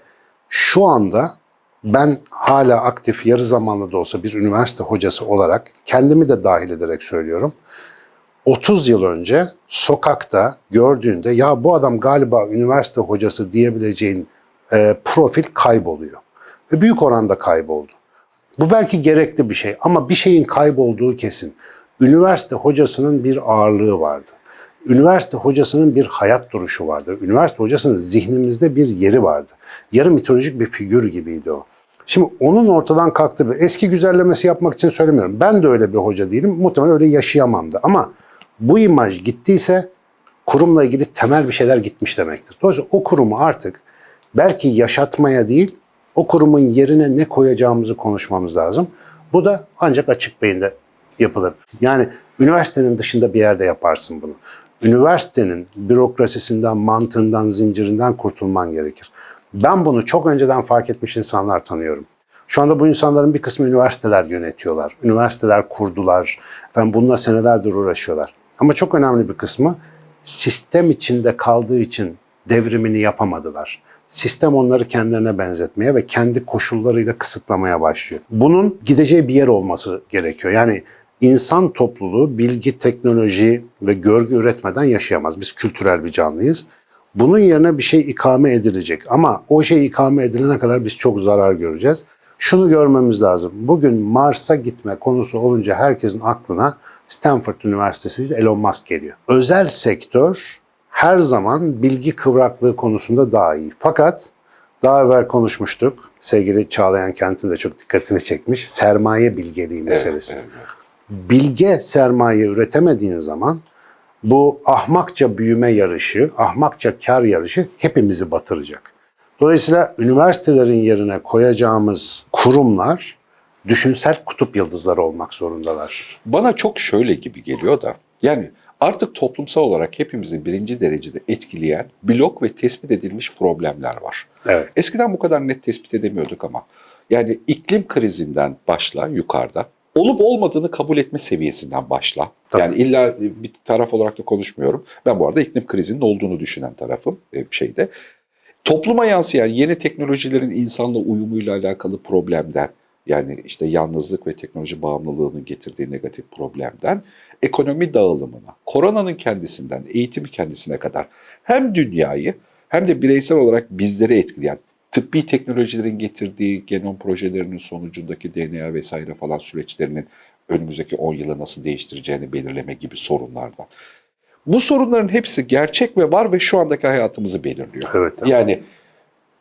şu anda ben hala aktif yarı zamanlı da olsa bir üniversite hocası olarak kendimi de dahil ederek söylüyorum. 30 yıl önce sokakta gördüğünde ya bu adam galiba üniversite hocası diyebileceğin e, profil kayboluyor. Ve büyük oranda kayboldu. Bu belki gerekli bir şey ama bir şeyin kaybolduğu kesin. Üniversite hocasının bir ağırlığı vardı. Üniversite hocasının bir hayat duruşu vardı. Üniversite hocasının zihnimizde bir yeri vardı. Yarı mitolojik bir figür gibiydi o. Şimdi onun ortadan kalktı. Eski güzellemesi yapmak için söylemiyorum. Ben de öyle bir hoca değilim. Muhtemelen öyle yaşayamam da. Ama bu imaj gittiyse kurumla ilgili temel bir şeyler gitmiş demektir. Dolayısıyla o kurumu artık belki yaşatmaya değil, o kurumun yerine ne koyacağımızı konuşmamız lazım. Bu da ancak açık beyinde yapılır. Yani üniversitenin dışında bir yerde yaparsın bunu. Üniversitenin bürokrasisinden, mantığından, zincirinden kurtulman gerekir. Ben bunu çok önceden fark etmiş insanlar tanıyorum. Şu anda bu insanların bir kısmı üniversiteler yönetiyorlar. Üniversiteler kurdular. Ben bununla senelerdir uğraşıyorlar. Ama çok önemli bir kısmı sistem içinde kaldığı için devrimini yapamadılar. Sistem onları kendilerine benzetmeye ve kendi koşullarıyla kısıtlamaya başlıyor. Bunun gideceği bir yer olması gerekiyor. Yani insan topluluğu bilgi, teknoloji ve görgü üretmeden yaşayamaz. Biz kültürel bir canlıyız. Bunun yerine bir şey ikame edilecek. Ama o şey ikame edilene kadar biz çok zarar göreceğiz. Şunu görmemiz lazım. Bugün Mars'a gitme konusu olunca herkesin aklına Stanford Üniversitesi Elon Musk geliyor. Özel sektör her zaman bilgi kıvraklığı konusunda daha iyi. Fakat daha evvel konuşmuştuk. Sevgili Çağlayan Kent'in de çok dikkatini çekmiş. Sermaye bilgeliği meselesi. Evet, evet. Bilge sermaye üretemediğin zaman bu ahmakça büyüme yarışı, ahmakça kar yarışı hepimizi batıracak. Dolayısıyla üniversitelerin yerine koyacağımız kurumlar düşünsel kutup yıldızları olmak zorundalar. Bana çok şöyle gibi geliyor da yani artık toplumsal olarak hepimizi birinci derecede etkileyen blok ve tespit edilmiş problemler var. Evet. Eskiden bu kadar net tespit edemiyorduk ama yani iklim krizinden başla yukarıda olup olmadığını kabul etme seviyesinden başla. Tabii. Yani illa bir taraf olarak da konuşmuyorum. Ben bu arada iklim krizinin olduğunu düşünen tarafım e, şeyde. Topluma yansıyan yeni teknolojilerin insanla uyumuyla alakalı problemden yani işte yalnızlık ve teknoloji bağımlılığının getirdiği negatif problemden ekonomi dağılımına, koronanın kendisinden, eğitimi kendisine kadar hem dünyayı hem de bireysel olarak bizleri etkileyen tıbbi teknolojilerin getirdiği genom projelerinin sonucundaki DNA vesaire falan süreçlerinin önümüzdeki 10 yılı nasıl değiştireceğini belirleme gibi sorunlardan. Bu sorunların hepsi gerçek ve var ve şu andaki hayatımızı belirliyor. Evet. Yani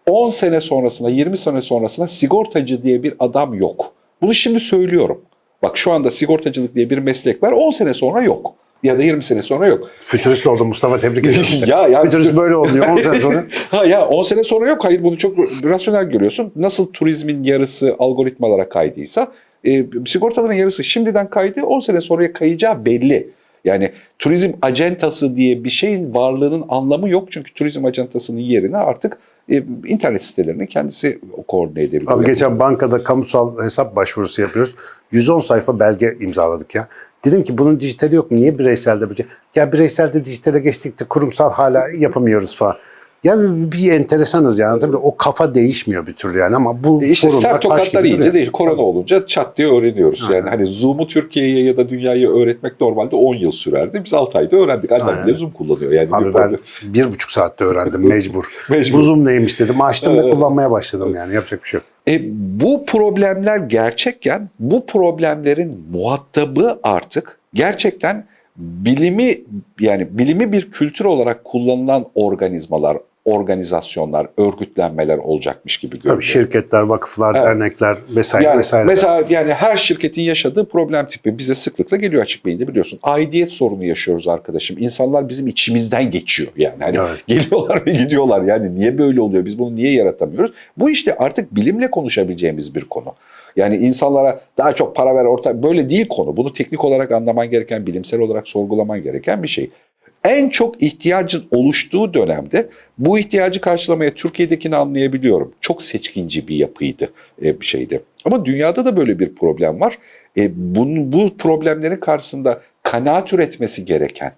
10 sene sonrasında, 20 sene sonrasında sigortacı diye bir adam yok. Bunu şimdi söylüyorum. Bak şu anda sigortacılık diye bir meslek var, 10 sene sonra yok. Ya da 20 sene sonra yok. Fütürist oldu Mustafa tebrik ederim. ya ya Fütürist böyle oluyor 10 sene sonra. ha ya 10 sene sonra yok. Hayır bunu çok rasyonel görüyorsun. Nasıl turizmin yarısı algoritmalara kaydıysa e, sigortaların yarısı şimdiden kaydı 10 sene sonraya kayacağı belli. Yani turizm acentası diye bir şeyin varlığının anlamı yok. Çünkü turizm acentasının yerine artık e, internet sitelerini kendisi koordine edebiliyor. Abi geçen bankada kamusal hesap başvurusu yapıyoruz. 110 sayfa belge imzaladık ya. Dedim ki bunun dijitali yok mu? Niye bireyselde böyle? Ya bireyselde dijitale geçtik de kurumsal hala yapamıyoruz falan. Ya bir, bir enteresanız yani. Tabii o kafa değişmiyor bir türlü yani ama bu İşte sorunlar sert tokatlar iyice değil. Korona olunca çat diye öğreniyoruz. Aynen. Yani hani Zoom'u Türkiye'ye ya da dünyaya öğretmek normalde 10 yıl sürerdi. Biz 6 ayda öğrendik. Annem Aynen. bile Zoom kullanıyor. Yani bir Abi ben problem- bir buçuk saatte öğrendim mecbur. Mecbur. Bu Zoom neymiş dedim. Açtım ve kullanmaya başladım yani. Yapacak bir şey yok. E, bu problemler gerçekken bu problemlerin muhatabı artık gerçekten bilimi yani bilimi bir kültür olarak kullanılan organizmalar organizasyonlar, örgütlenmeler olacakmış gibi görünüyor. Tabii şirketler, vakıflar, Evet. dernekler vesaire Yani vesaire. mesela yani her şirketin yaşadığı problem tipi bize sıklıkla geliyor açık beyinde biliyorsun. Aidiyet sorunu yaşıyoruz arkadaşım. İnsanlar bizim içimizden geçiyor yani. Hani Evet. geliyorlar ve gidiyorlar. Yani niye böyle oluyor? Biz bunu niye yaratamıyoruz? Bu işte artık bilimle konuşabileceğimiz bir konu. Yani insanlara daha çok para ver orta böyle değil konu. Bunu teknik olarak anlaman gereken, bilimsel olarak sorgulaman gereken bir şey. En çok ihtiyacın oluştuğu dönemde bu ihtiyacı karşılamaya Türkiye'dekini anlayabiliyorum. Çok seçkinci bir yapıydı e, bir şeydi. Ama dünyada da böyle bir problem var. E, bunun, bu problemlerin karşısında kanaat üretmesi gereken,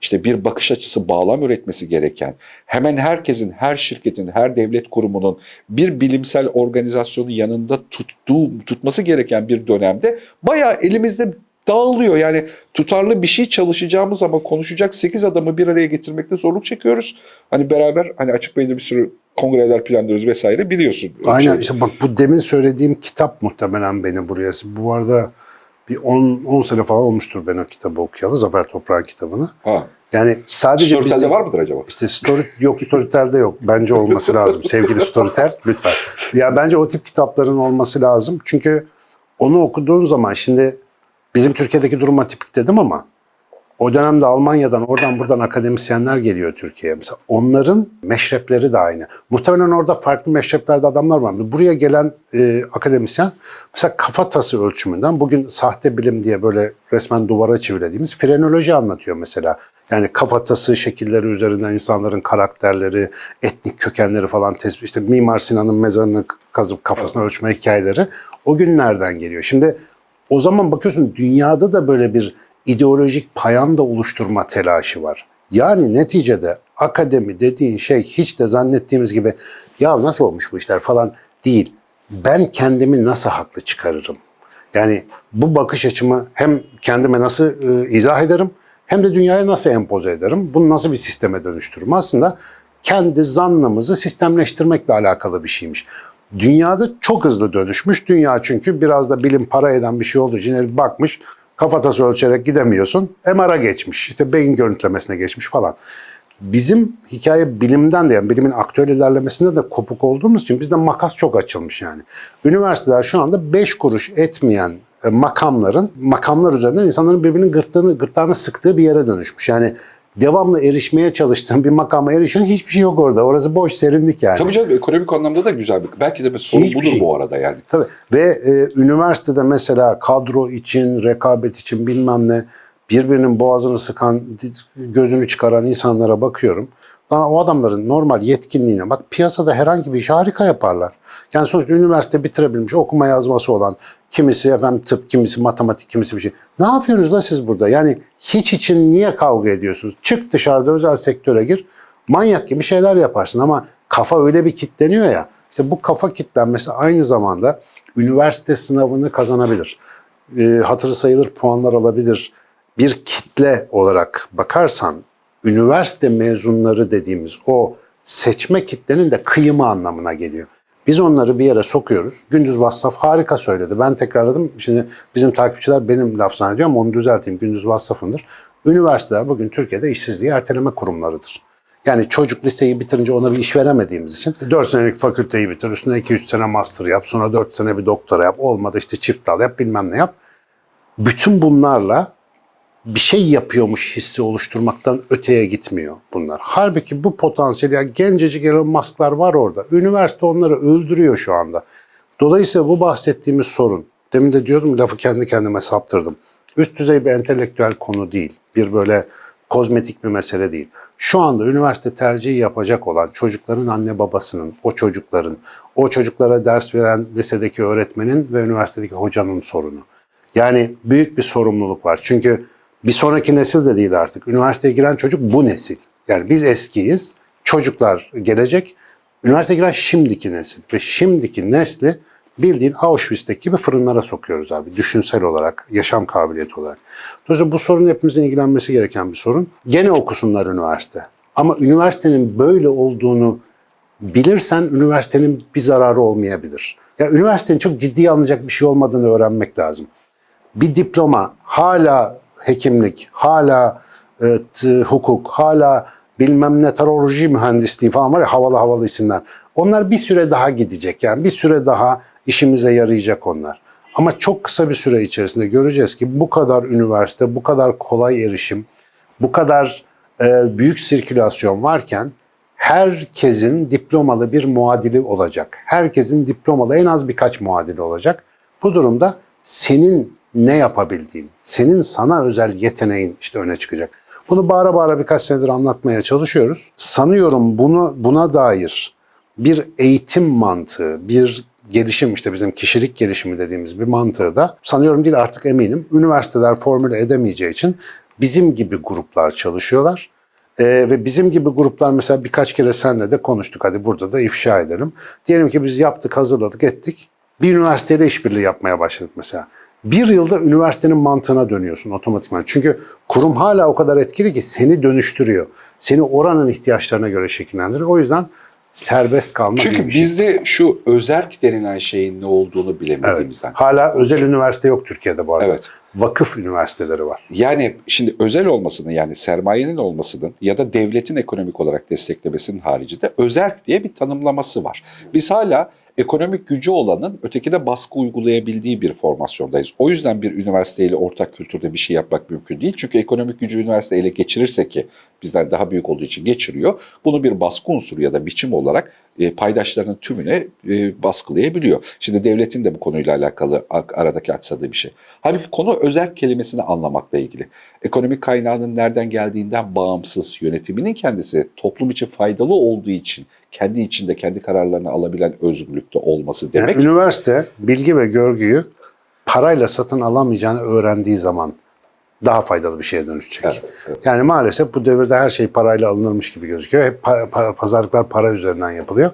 işte bir bakış açısı bağlam üretmesi gereken, hemen herkesin, her şirketin, her devlet kurumunun bir bilimsel organizasyonun yanında tuttuğu, tutması gereken bir dönemde bayağı elimizde dağılıyor. Yani tutarlı bir şey çalışacağımız ama konuşacak 8 adamı bir araya getirmekte zorluk çekiyoruz. Hani beraber hani açık beyinde bir sürü kongreler planlıyoruz vesaire biliyorsun. Aynen Şey- işte bak bu demin söylediğim kitap muhtemelen beni buraya. Bu arada bir 10 10 sene falan olmuştur ben o kitabı okuyalı. Zafer Toprak'ın kitabını. Ha. Yani sadece Storytel'de bizim- var mıdır acaba? İşte story yok Storytel'de yok. Bence olması lazım. Sevgili Storytel lütfen. Ya bence o tip kitapların olması lazım. Çünkü onu okuduğun zaman şimdi bizim Türkiye'deki durum atipik dedim ama o dönemde Almanya'dan oradan buradan akademisyenler geliyor Türkiye'ye. Mesela onların meşrepleri de aynı. Muhtemelen orada farklı meşreplerde adamlar var. Buraya gelen e, akademisyen mesela kafatası ölçümünden bugün sahte bilim diye böyle resmen duvara çevirdiğimiz frenoloji anlatıyor mesela. Yani kafatası şekilleri üzerinden insanların karakterleri, etnik kökenleri falan tespit. İşte Mimar Sinan'ın mezarını kazıp kafasına ölçme hikayeleri o günlerden geliyor. Şimdi o zaman bakıyorsun dünyada da böyle bir ideolojik payanda oluşturma telaşı var. Yani neticede akademi dediğin şey hiç de zannettiğimiz gibi ya nasıl olmuş bu işler falan değil. Ben kendimi nasıl haklı çıkarırım? Yani bu bakış açımı hem kendime nasıl e, izah ederim hem de dünyaya nasıl empoze ederim? Bunu nasıl bir sisteme dönüştürürüm? Aslında kendi zannımızı sistemleştirmekle alakalı bir şeymiş. Dünyada çok hızlı dönüşmüş. Dünya çünkü biraz da bilim para eden bir şey olduğu için herif bakmış kafatası ölçerek gidemiyorsun. MR'a geçmiş. işte beyin görüntülemesine geçmiş falan. Bizim hikaye bilimden de yani bilimin aktüel ilerlemesinde de kopuk olduğumuz için bizde makas çok açılmış yani. Üniversiteler şu anda 5 kuruş etmeyen e, makamların, makamlar üzerinden insanların birbirinin gırtlağını, gırtlağını sıktığı bir yere dönüşmüş. Yani devamlı erişmeye çalıştığın bir makama erişin hiçbir şey yok orada. Orası boş serinlik yani. Tabii canım ekonomik anlamda da güzel bir. Belki de bir sorun Hiçbir budur şey. bu arada yani. Tabii. Ve e, üniversitede mesela kadro için, rekabet için bilmem ne birbirinin boğazını sıkan, gözünü çıkaran insanlara bakıyorum. Lan o adamların normal yetkinliğine bak piyasada herhangi bir işi harika yaparlar. Yani sonuçta üniversite bitirebilmiş, okuma yazması olan, kimisi efendim tıp, kimisi matematik, kimisi bir şey. Ne yapıyorsunuz da siz burada? Yani hiç için niye kavga ediyorsunuz? Çık dışarıda özel sektöre gir, manyak gibi şeyler yaparsın ama kafa öyle bir kitleniyor ya. İşte bu kafa kitlenmesi aynı zamanda üniversite sınavını kazanabilir. E, hatırı sayılır puanlar alabilir. Bir kitle olarak bakarsan üniversite mezunları dediğimiz o seçme kitlenin de kıyımı anlamına geliyor. Biz onları bir yere sokuyoruz. Gündüz Vassaf harika söyledi. Ben tekrarladım. Şimdi bizim takipçiler benim laf zannediyor ama onu düzelteyim. Gündüz Vassaf'ındır. Üniversiteler bugün Türkiye'de işsizliği erteleme kurumlarıdır. Yani çocuk liseyi bitirince ona bir iş veremediğimiz için 4 senelik fakülteyi bitir, üstüne 2-3 sene master yap, sonra 4 sene bir doktora yap, olmadı işte çift dal yap, bilmem ne yap. Bütün bunlarla bir şey yapıyormuş hissi oluşturmaktan öteye gitmiyor bunlar. Halbuki bu potansiyel, yani gencecik Elon Musk'lar var orada. Üniversite onları öldürüyor şu anda. Dolayısıyla bu bahsettiğimiz sorun, demin de diyordum lafı kendi kendime saptırdım. Üst düzey bir entelektüel konu değil. Bir böyle kozmetik bir mesele değil. Şu anda üniversite tercihi yapacak olan çocukların anne babasının, o çocukların, o çocuklara ders veren lisedeki öğretmenin ve üniversitedeki hocanın sorunu. Yani büyük bir sorumluluk var. Çünkü bir sonraki nesil de değil artık. Üniversiteye giren çocuk bu nesil. Yani biz eskiyiz, çocuklar gelecek. Üniversiteye giren şimdiki nesil. Ve şimdiki nesli bildiğin Auschwitz'teki gibi fırınlara sokuyoruz abi. Düşünsel olarak, yaşam kabiliyeti olarak. Dolayısıyla bu sorun hepimizin ilgilenmesi gereken bir sorun. Gene okusunlar üniversite. Ama üniversitenin böyle olduğunu bilirsen üniversitenin bir zararı olmayabilir. Ya üniversitenin çok ciddiye alınacak bir şey olmadığını öğrenmek lazım. Bir diploma hala hekimlik, hala e, hukuk, hala bilmem meteoroloji mühendisliği falan var ya havalı havalı isimler. Onlar bir süre daha gidecek yani bir süre daha işimize yarayacak onlar. Ama çok kısa bir süre içerisinde göreceğiz ki bu kadar üniversite, bu kadar kolay erişim, bu kadar e, büyük sirkülasyon varken herkesin diplomalı bir muadili olacak. Herkesin diplomalı en az birkaç muadili olacak. Bu durumda senin ne yapabildiğin, senin sana özel yeteneğin işte öne çıkacak. Bunu bağıra bağıra birkaç senedir anlatmaya çalışıyoruz. Sanıyorum bunu buna dair bir eğitim mantığı, bir gelişim işte bizim kişilik gelişimi dediğimiz bir mantığı da sanıyorum değil artık eminim üniversiteler formüle edemeyeceği için bizim gibi gruplar çalışıyorlar. Ee, ve bizim gibi gruplar mesela birkaç kere seninle de konuştuk. Hadi burada da ifşa edelim. Diyelim ki biz yaptık, hazırladık, ettik. Bir üniversiteyle işbirliği yapmaya başladık mesela. Bir yılda üniversitenin mantığına dönüyorsun otomatikman. Çünkü kurum hala o kadar etkili ki seni dönüştürüyor. Seni oranın ihtiyaçlarına göre şekillendiriyor. O yüzden serbest kalma Çünkü şey. bizde şu özerk denilen şeyin ne olduğunu Evet. bilemediğimizden. Hala özel üniversite yok Türkiye'de bu arada. Evet. Vakıf üniversiteleri var. Yani şimdi özel olmasının yani sermayenin olmasının ya da devletin ekonomik olarak desteklemesinin haricinde özerk diye bir tanımlaması var. Biz hala ekonomik gücü olanın ötekine baskı uygulayabildiği bir formasyondayız. O yüzden bir üniversiteyle ortak kültürde bir şey yapmak mümkün değil. Çünkü ekonomik gücü üniversite ele geçirirse ki bizden daha büyük olduğu için geçiriyor. Bunu bir baskı unsuru ya da biçim olarak e, paydaşlarının tümüne e, baskılayabiliyor. Şimdi devletin de bu konuyla alakalı ak- aradaki aksadığı bir şey. Halbuki konu özerk kelimesini anlamakla ilgili. Ekonomik kaynağının nereden geldiğinden bağımsız yönetiminin kendisi toplum için faydalı olduğu için kendi içinde kendi kararlarını alabilen özgürlükte olması demek. Yani üniversite bilgi ve görgüyü parayla satın alamayacağını öğrendiği zaman daha faydalı bir şeye dönüşecek. Evet, evet. Yani maalesef bu devirde her şey parayla alınırmış gibi gözüküyor. Hep pa- pa- pazarlıklar para üzerinden yapılıyor.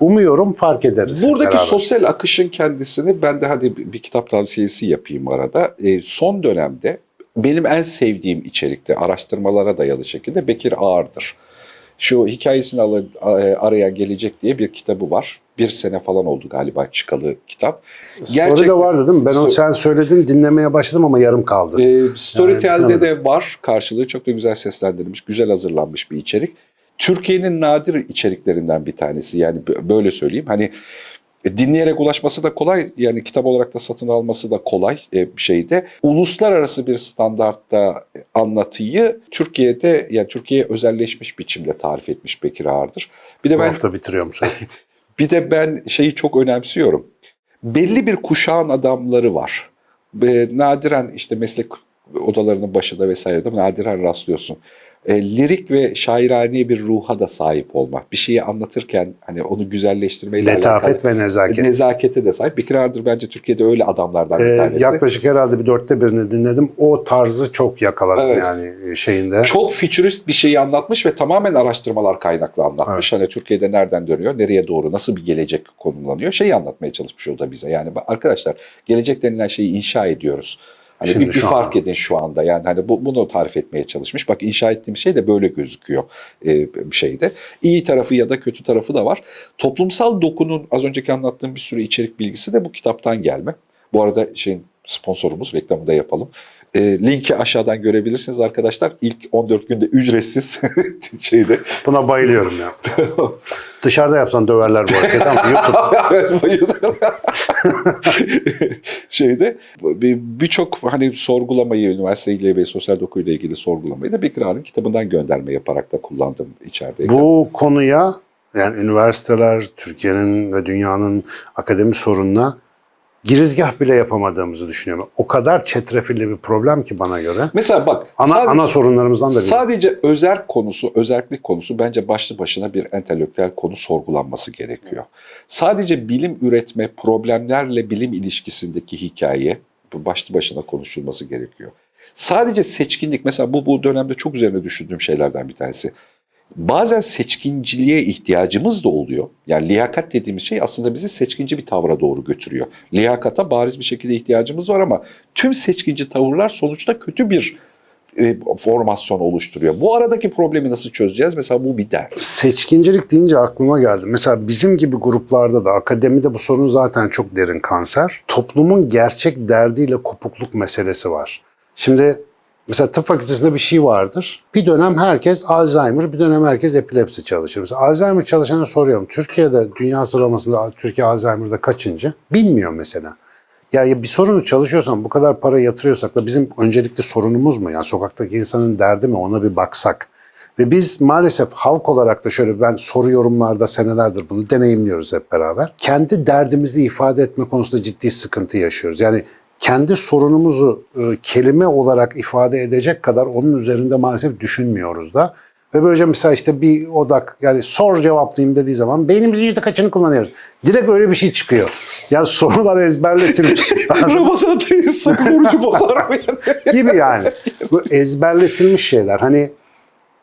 Umuyorum fark ederiz. Buradaki beraber. sosyal akışın kendisini ben de hadi bir bir kitap tavsiyesi yapayım arada. E, son dönemde benim en sevdiğim içerikte araştırmalara dayalı şekilde Bekir Ağır'dır. Şu hikayesini al- a- arayan gelecek diye bir kitabı var. Bir sene falan oldu galiba çıkalı kitap. Story de vardı değil mi? Ben onu Story- sen söyledin dinlemeye başladım ama yarım kaldı. Ee, Storytel'de Yani de var karşılığı çok da güzel seslendirilmiş, güzel hazırlanmış bir içerik. Türkiye'nin nadir içeriklerinden bir tanesi yani böyle söyleyeyim. Hani e, dinleyerek ulaşması da kolay yani kitap olarak da satın alması da kolay e, bir şeyde. Uluslararası bir standartta e, anlatıyı Türkiye'de yani Türkiye'ye özelleşmiş biçimde tarif etmiş Bekir Ağır'dır. Bir de Bu ben hafta bitiriyorum söz. bir de ben şeyi çok önemsiyorum. Belli bir kuşağın adamları var. Nadiren işte meslek odalarının başında vesairede nadiren rastlıyorsun. E, lirik ve şairane bir ruha da sahip olmak. Bir şeyi anlatırken hani onu güzelleştirmeyle Letafet alakalı ve nezaket. nezakete de sahip. Bekir Ardır bence Türkiye'de öyle adamlardan bir Ee, tanesi. yaklaşık herhalde bir dörtte birini dinledim. O tarzı çok yakaladım Evet. yani şeyinde. Çok fütürist bir şeyi anlatmış ve tamamen araştırmalar kaynaklı anlatmış. Hani Türkiye'de nereden dönüyor, nereye doğru, nasıl bir gelecek konumlanıyor şeyi anlatmaya çalışmış o da bize. Yani arkadaşlar gelecek denilen şeyi inşa ediyoruz. Hani Şimdi bir, bir fark anda. edin şu anda. Yani hani bu, bunu tarif etmeye çalışmış. Bak inşa ettiğim şey de böyle gözüküyor e, bir şeyde. İyi tarafı ya da kötü tarafı da var. Toplumsal dokunun az önceki anlattığım bir sürü içerik bilgisi de bu kitaptan gelme. Bu arada şeyin sponsorumuz reklamını da yapalım. E, linki aşağıdan görebilirsiniz arkadaşlar. İlk 14 günde ücretsiz şeyde. Buna bayılıyorum ya. Dışarıda yapsan döverler bu hareketi ama YouTube. şeyde bir- birçok hani sorgulamayı üniversiteyle ve sosyal dokuyla ilgili sorgulamayı da Bekir Ağa'nın kitabından gönderme yaparak da kullandım içerideyken. Bu konuya yani üniversiteler, Türkiye'nin ve dünyanın akademi sorununa girizgah bile yapamadığımızı düşünüyorum. O kadar çetrefilli bir problem ki bana göre. Mesela bak Ana, sadece, ana sorunlarımızdan da biri. sadece özerk konusu, özerklik konusu bence başlı başına bir entelektüel konu sorgulanması gerekiyor. Sadece bilim üretme, problemlerle bilim ilişkisindeki hikaye başlı başına konuşulması gerekiyor. Sadece seçkinlik mesela bu bu dönemde çok üzerine düşündüğüm şeylerden bir tanesi. Bazen seçkinciliğe ihtiyacımız da oluyor. Yani liyakat dediğimiz şey aslında bizi seçkinci bir tavra doğru götürüyor. Liyakata bariz bir şekilde ihtiyacımız var ama tüm seçkinci tavırlar sonuçta kötü bir e, formasyon oluşturuyor. Bu aradaki problemi nasıl çözeceğiz? Mesela bu bir dert. Seçkincilik deyince aklıma geldi. Mesela bizim gibi gruplarda da akademide bu sorun zaten çok derin kanser. Toplumun gerçek derdiyle kopukluk meselesi var. Şimdi Mesela tıp fakültesinde bir şey vardır. Bir dönem herkes Alzheimer, bir dönem herkes epilepsi çalışır. Mesela Alzheimer çalışana soruyorum. Türkiye'de dünya sıralamasında Türkiye Alzheimer'da kaçıncı? Bilmiyor mesela. Ya, bir sorunu çalışıyorsan bu kadar para yatırıyorsak da bizim öncelikli sorunumuz mu? Yani sokaktaki insanın derdi mi? Ona bir baksak. Ve biz maalesef halk olarak da şöyle ben soru yorumlarda senelerdir bunu deneyimliyoruz hep beraber. Kendi derdimizi ifade etme konusunda ciddi sıkıntı yaşıyoruz. Yani kendi sorunumuzu e, kelime olarak ifade edecek kadar onun üzerinde maalesef düşünmüyoruz da. Ve böylece mesela işte bir odak yani sor cevaplayayım dediği zaman beynimizin yüzde kaçını kullanıyoruz. Direkt öyle bir şey çıkıyor. Yani sorular ezberletilmiş. Ramazan atayı sakız orucu bozar gibi yani. Bu ezberletilmiş şeyler. Hani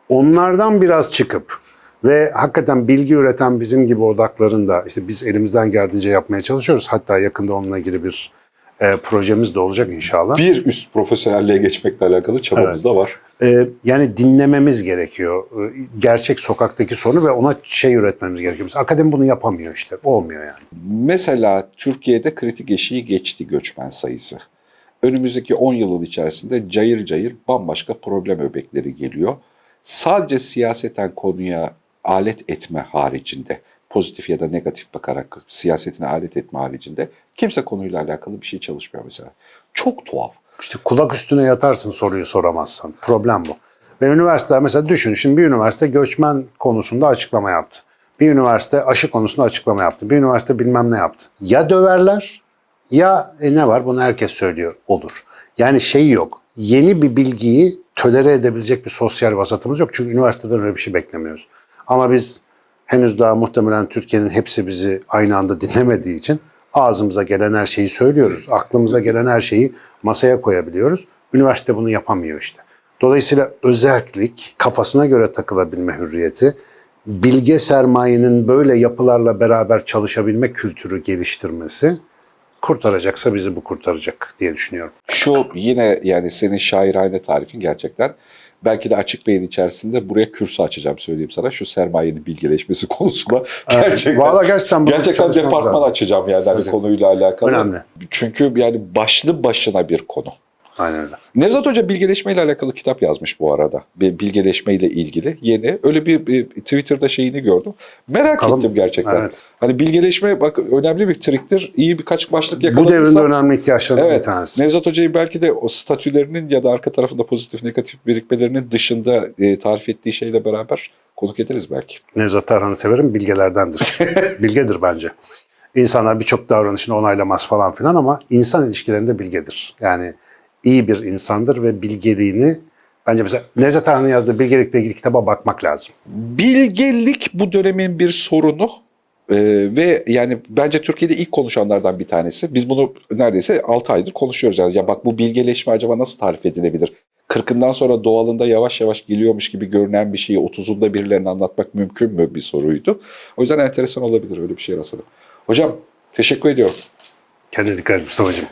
onlardan biraz çıkıp ve hakikaten bilgi üreten bizim gibi odakların da işte biz elimizden geldiğince yapmaya çalışıyoruz. Hatta yakında onunla ilgili bir e, projemiz de olacak inşallah. Bir üst profesyonelliğe geçmekle alakalı çabamız da var. E, yani dinlememiz gerekiyor. E, gerçek sokaktaki sorunu ve ona şey üretmemiz gerekiyor. Mesela akademi bunu yapamıyor işte. Olmuyor yani. Mesela Türkiye'de kritik eşiği geçti göçmen sayısı. Önümüzdeki 10 yılın içerisinde cayır cayır bambaşka problem öbekleri geliyor. Sadece siyaseten konuya alet etme haricinde, pozitif ya da negatif bakarak siyasetine alet etme haricinde kimse konuyla alakalı bir şey çalışmıyor mesela. Çok tuhaf. İşte kulak üstüne yatarsın soruyu soramazsan. Problem bu. Ve üniversiteler mesela düşün şimdi bir üniversite göçmen konusunda açıklama yaptı. Bir üniversite aşı konusunda açıklama yaptı. Bir üniversite bilmem ne yaptı. Ya döverler ya e, ne var bunu herkes söylüyor olur. Yani şey yok. Yeni bir bilgiyi tölere edebilecek bir sosyal vasatımız yok. Çünkü üniversiteden öyle bir şey beklemiyoruz. Ama biz henüz daha muhtemelen Türkiye'nin hepsi bizi aynı anda dinlemediği için ağzımıza gelen her şeyi söylüyoruz. Aklımıza gelen her şeyi masaya koyabiliyoruz. Üniversite bunu yapamıyor işte. Dolayısıyla özellik, kafasına göre takılabilme hürriyeti, bilge sermayenin böyle yapılarla beraber çalışabilme kültürü geliştirmesi kurtaracaksa bizi bu kurtaracak diye düşünüyorum. Şu yine yani senin şairane tarifin gerçekten belki de açık beyin içerisinde buraya kürsü açacağım söyleyeyim sana. Şu sermayenin bilgileşmesi konusunda gerçekten Vallahi gerçekten gerçekten departman lazım. açacağım yani hani konuyla alakalı. Önemli. Çünkü yani başlı başına bir konu. Aynen öyle. Nevzat Hoca bilgeleşmeyle alakalı kitap yazmış bu arada. Bir Bilgeleşmeyle ilgili yeni. Öyle bir, bir Twitter'da şeyini gördüm. Merak Bakalım. ettim gerçekten. Evet. Hani bilgeleşme bak önemli bir triktir. İyi birkaç başlık Bu yakaladıysa. devrin de önemli ihtiyaçlarından bir Evet. tanesi. Nevzat Hoca'yı belki de o statülerinin ya da arka tarafında pozitif negatif birikmelerinin dışında e, tarif ettiği şeyle beraber konuk ederiz belki. Nevzat Tarhan'ı severim, bilgelerdendir. Bilgedir bence. İnsanlar birçok davranışını onaylamaz falan filan ama insan ilişkilerinde bilgedir. Yani iyi bir insandır ve bilgeliğini bence mesela Nevzat Tarhan'ın yazdığı bilgelikle ilgili kitaba bakmak lazım. Bilgelik bu dönemin bir sorunu. Ee, ve yani bence Türkiye'de ilk konuşanlardan bir tanesi. Biz bunu neredeyse 6 aydır konuşuyoruz. Yani ya bak bu bilgeleşme acaba nasıl tarif edilebilir? 40'ından sonra doğalında yavaş yavaş geliyormuş gibi görünen bir şeyi 30'unda birilerine anlatmak mümkün mü bir soruydu. O yüzden enteresan olabilir öyle bir şey rastladım. Hocam teşekkür ediyorum. Kendine dikkat et Mustafa'cığım.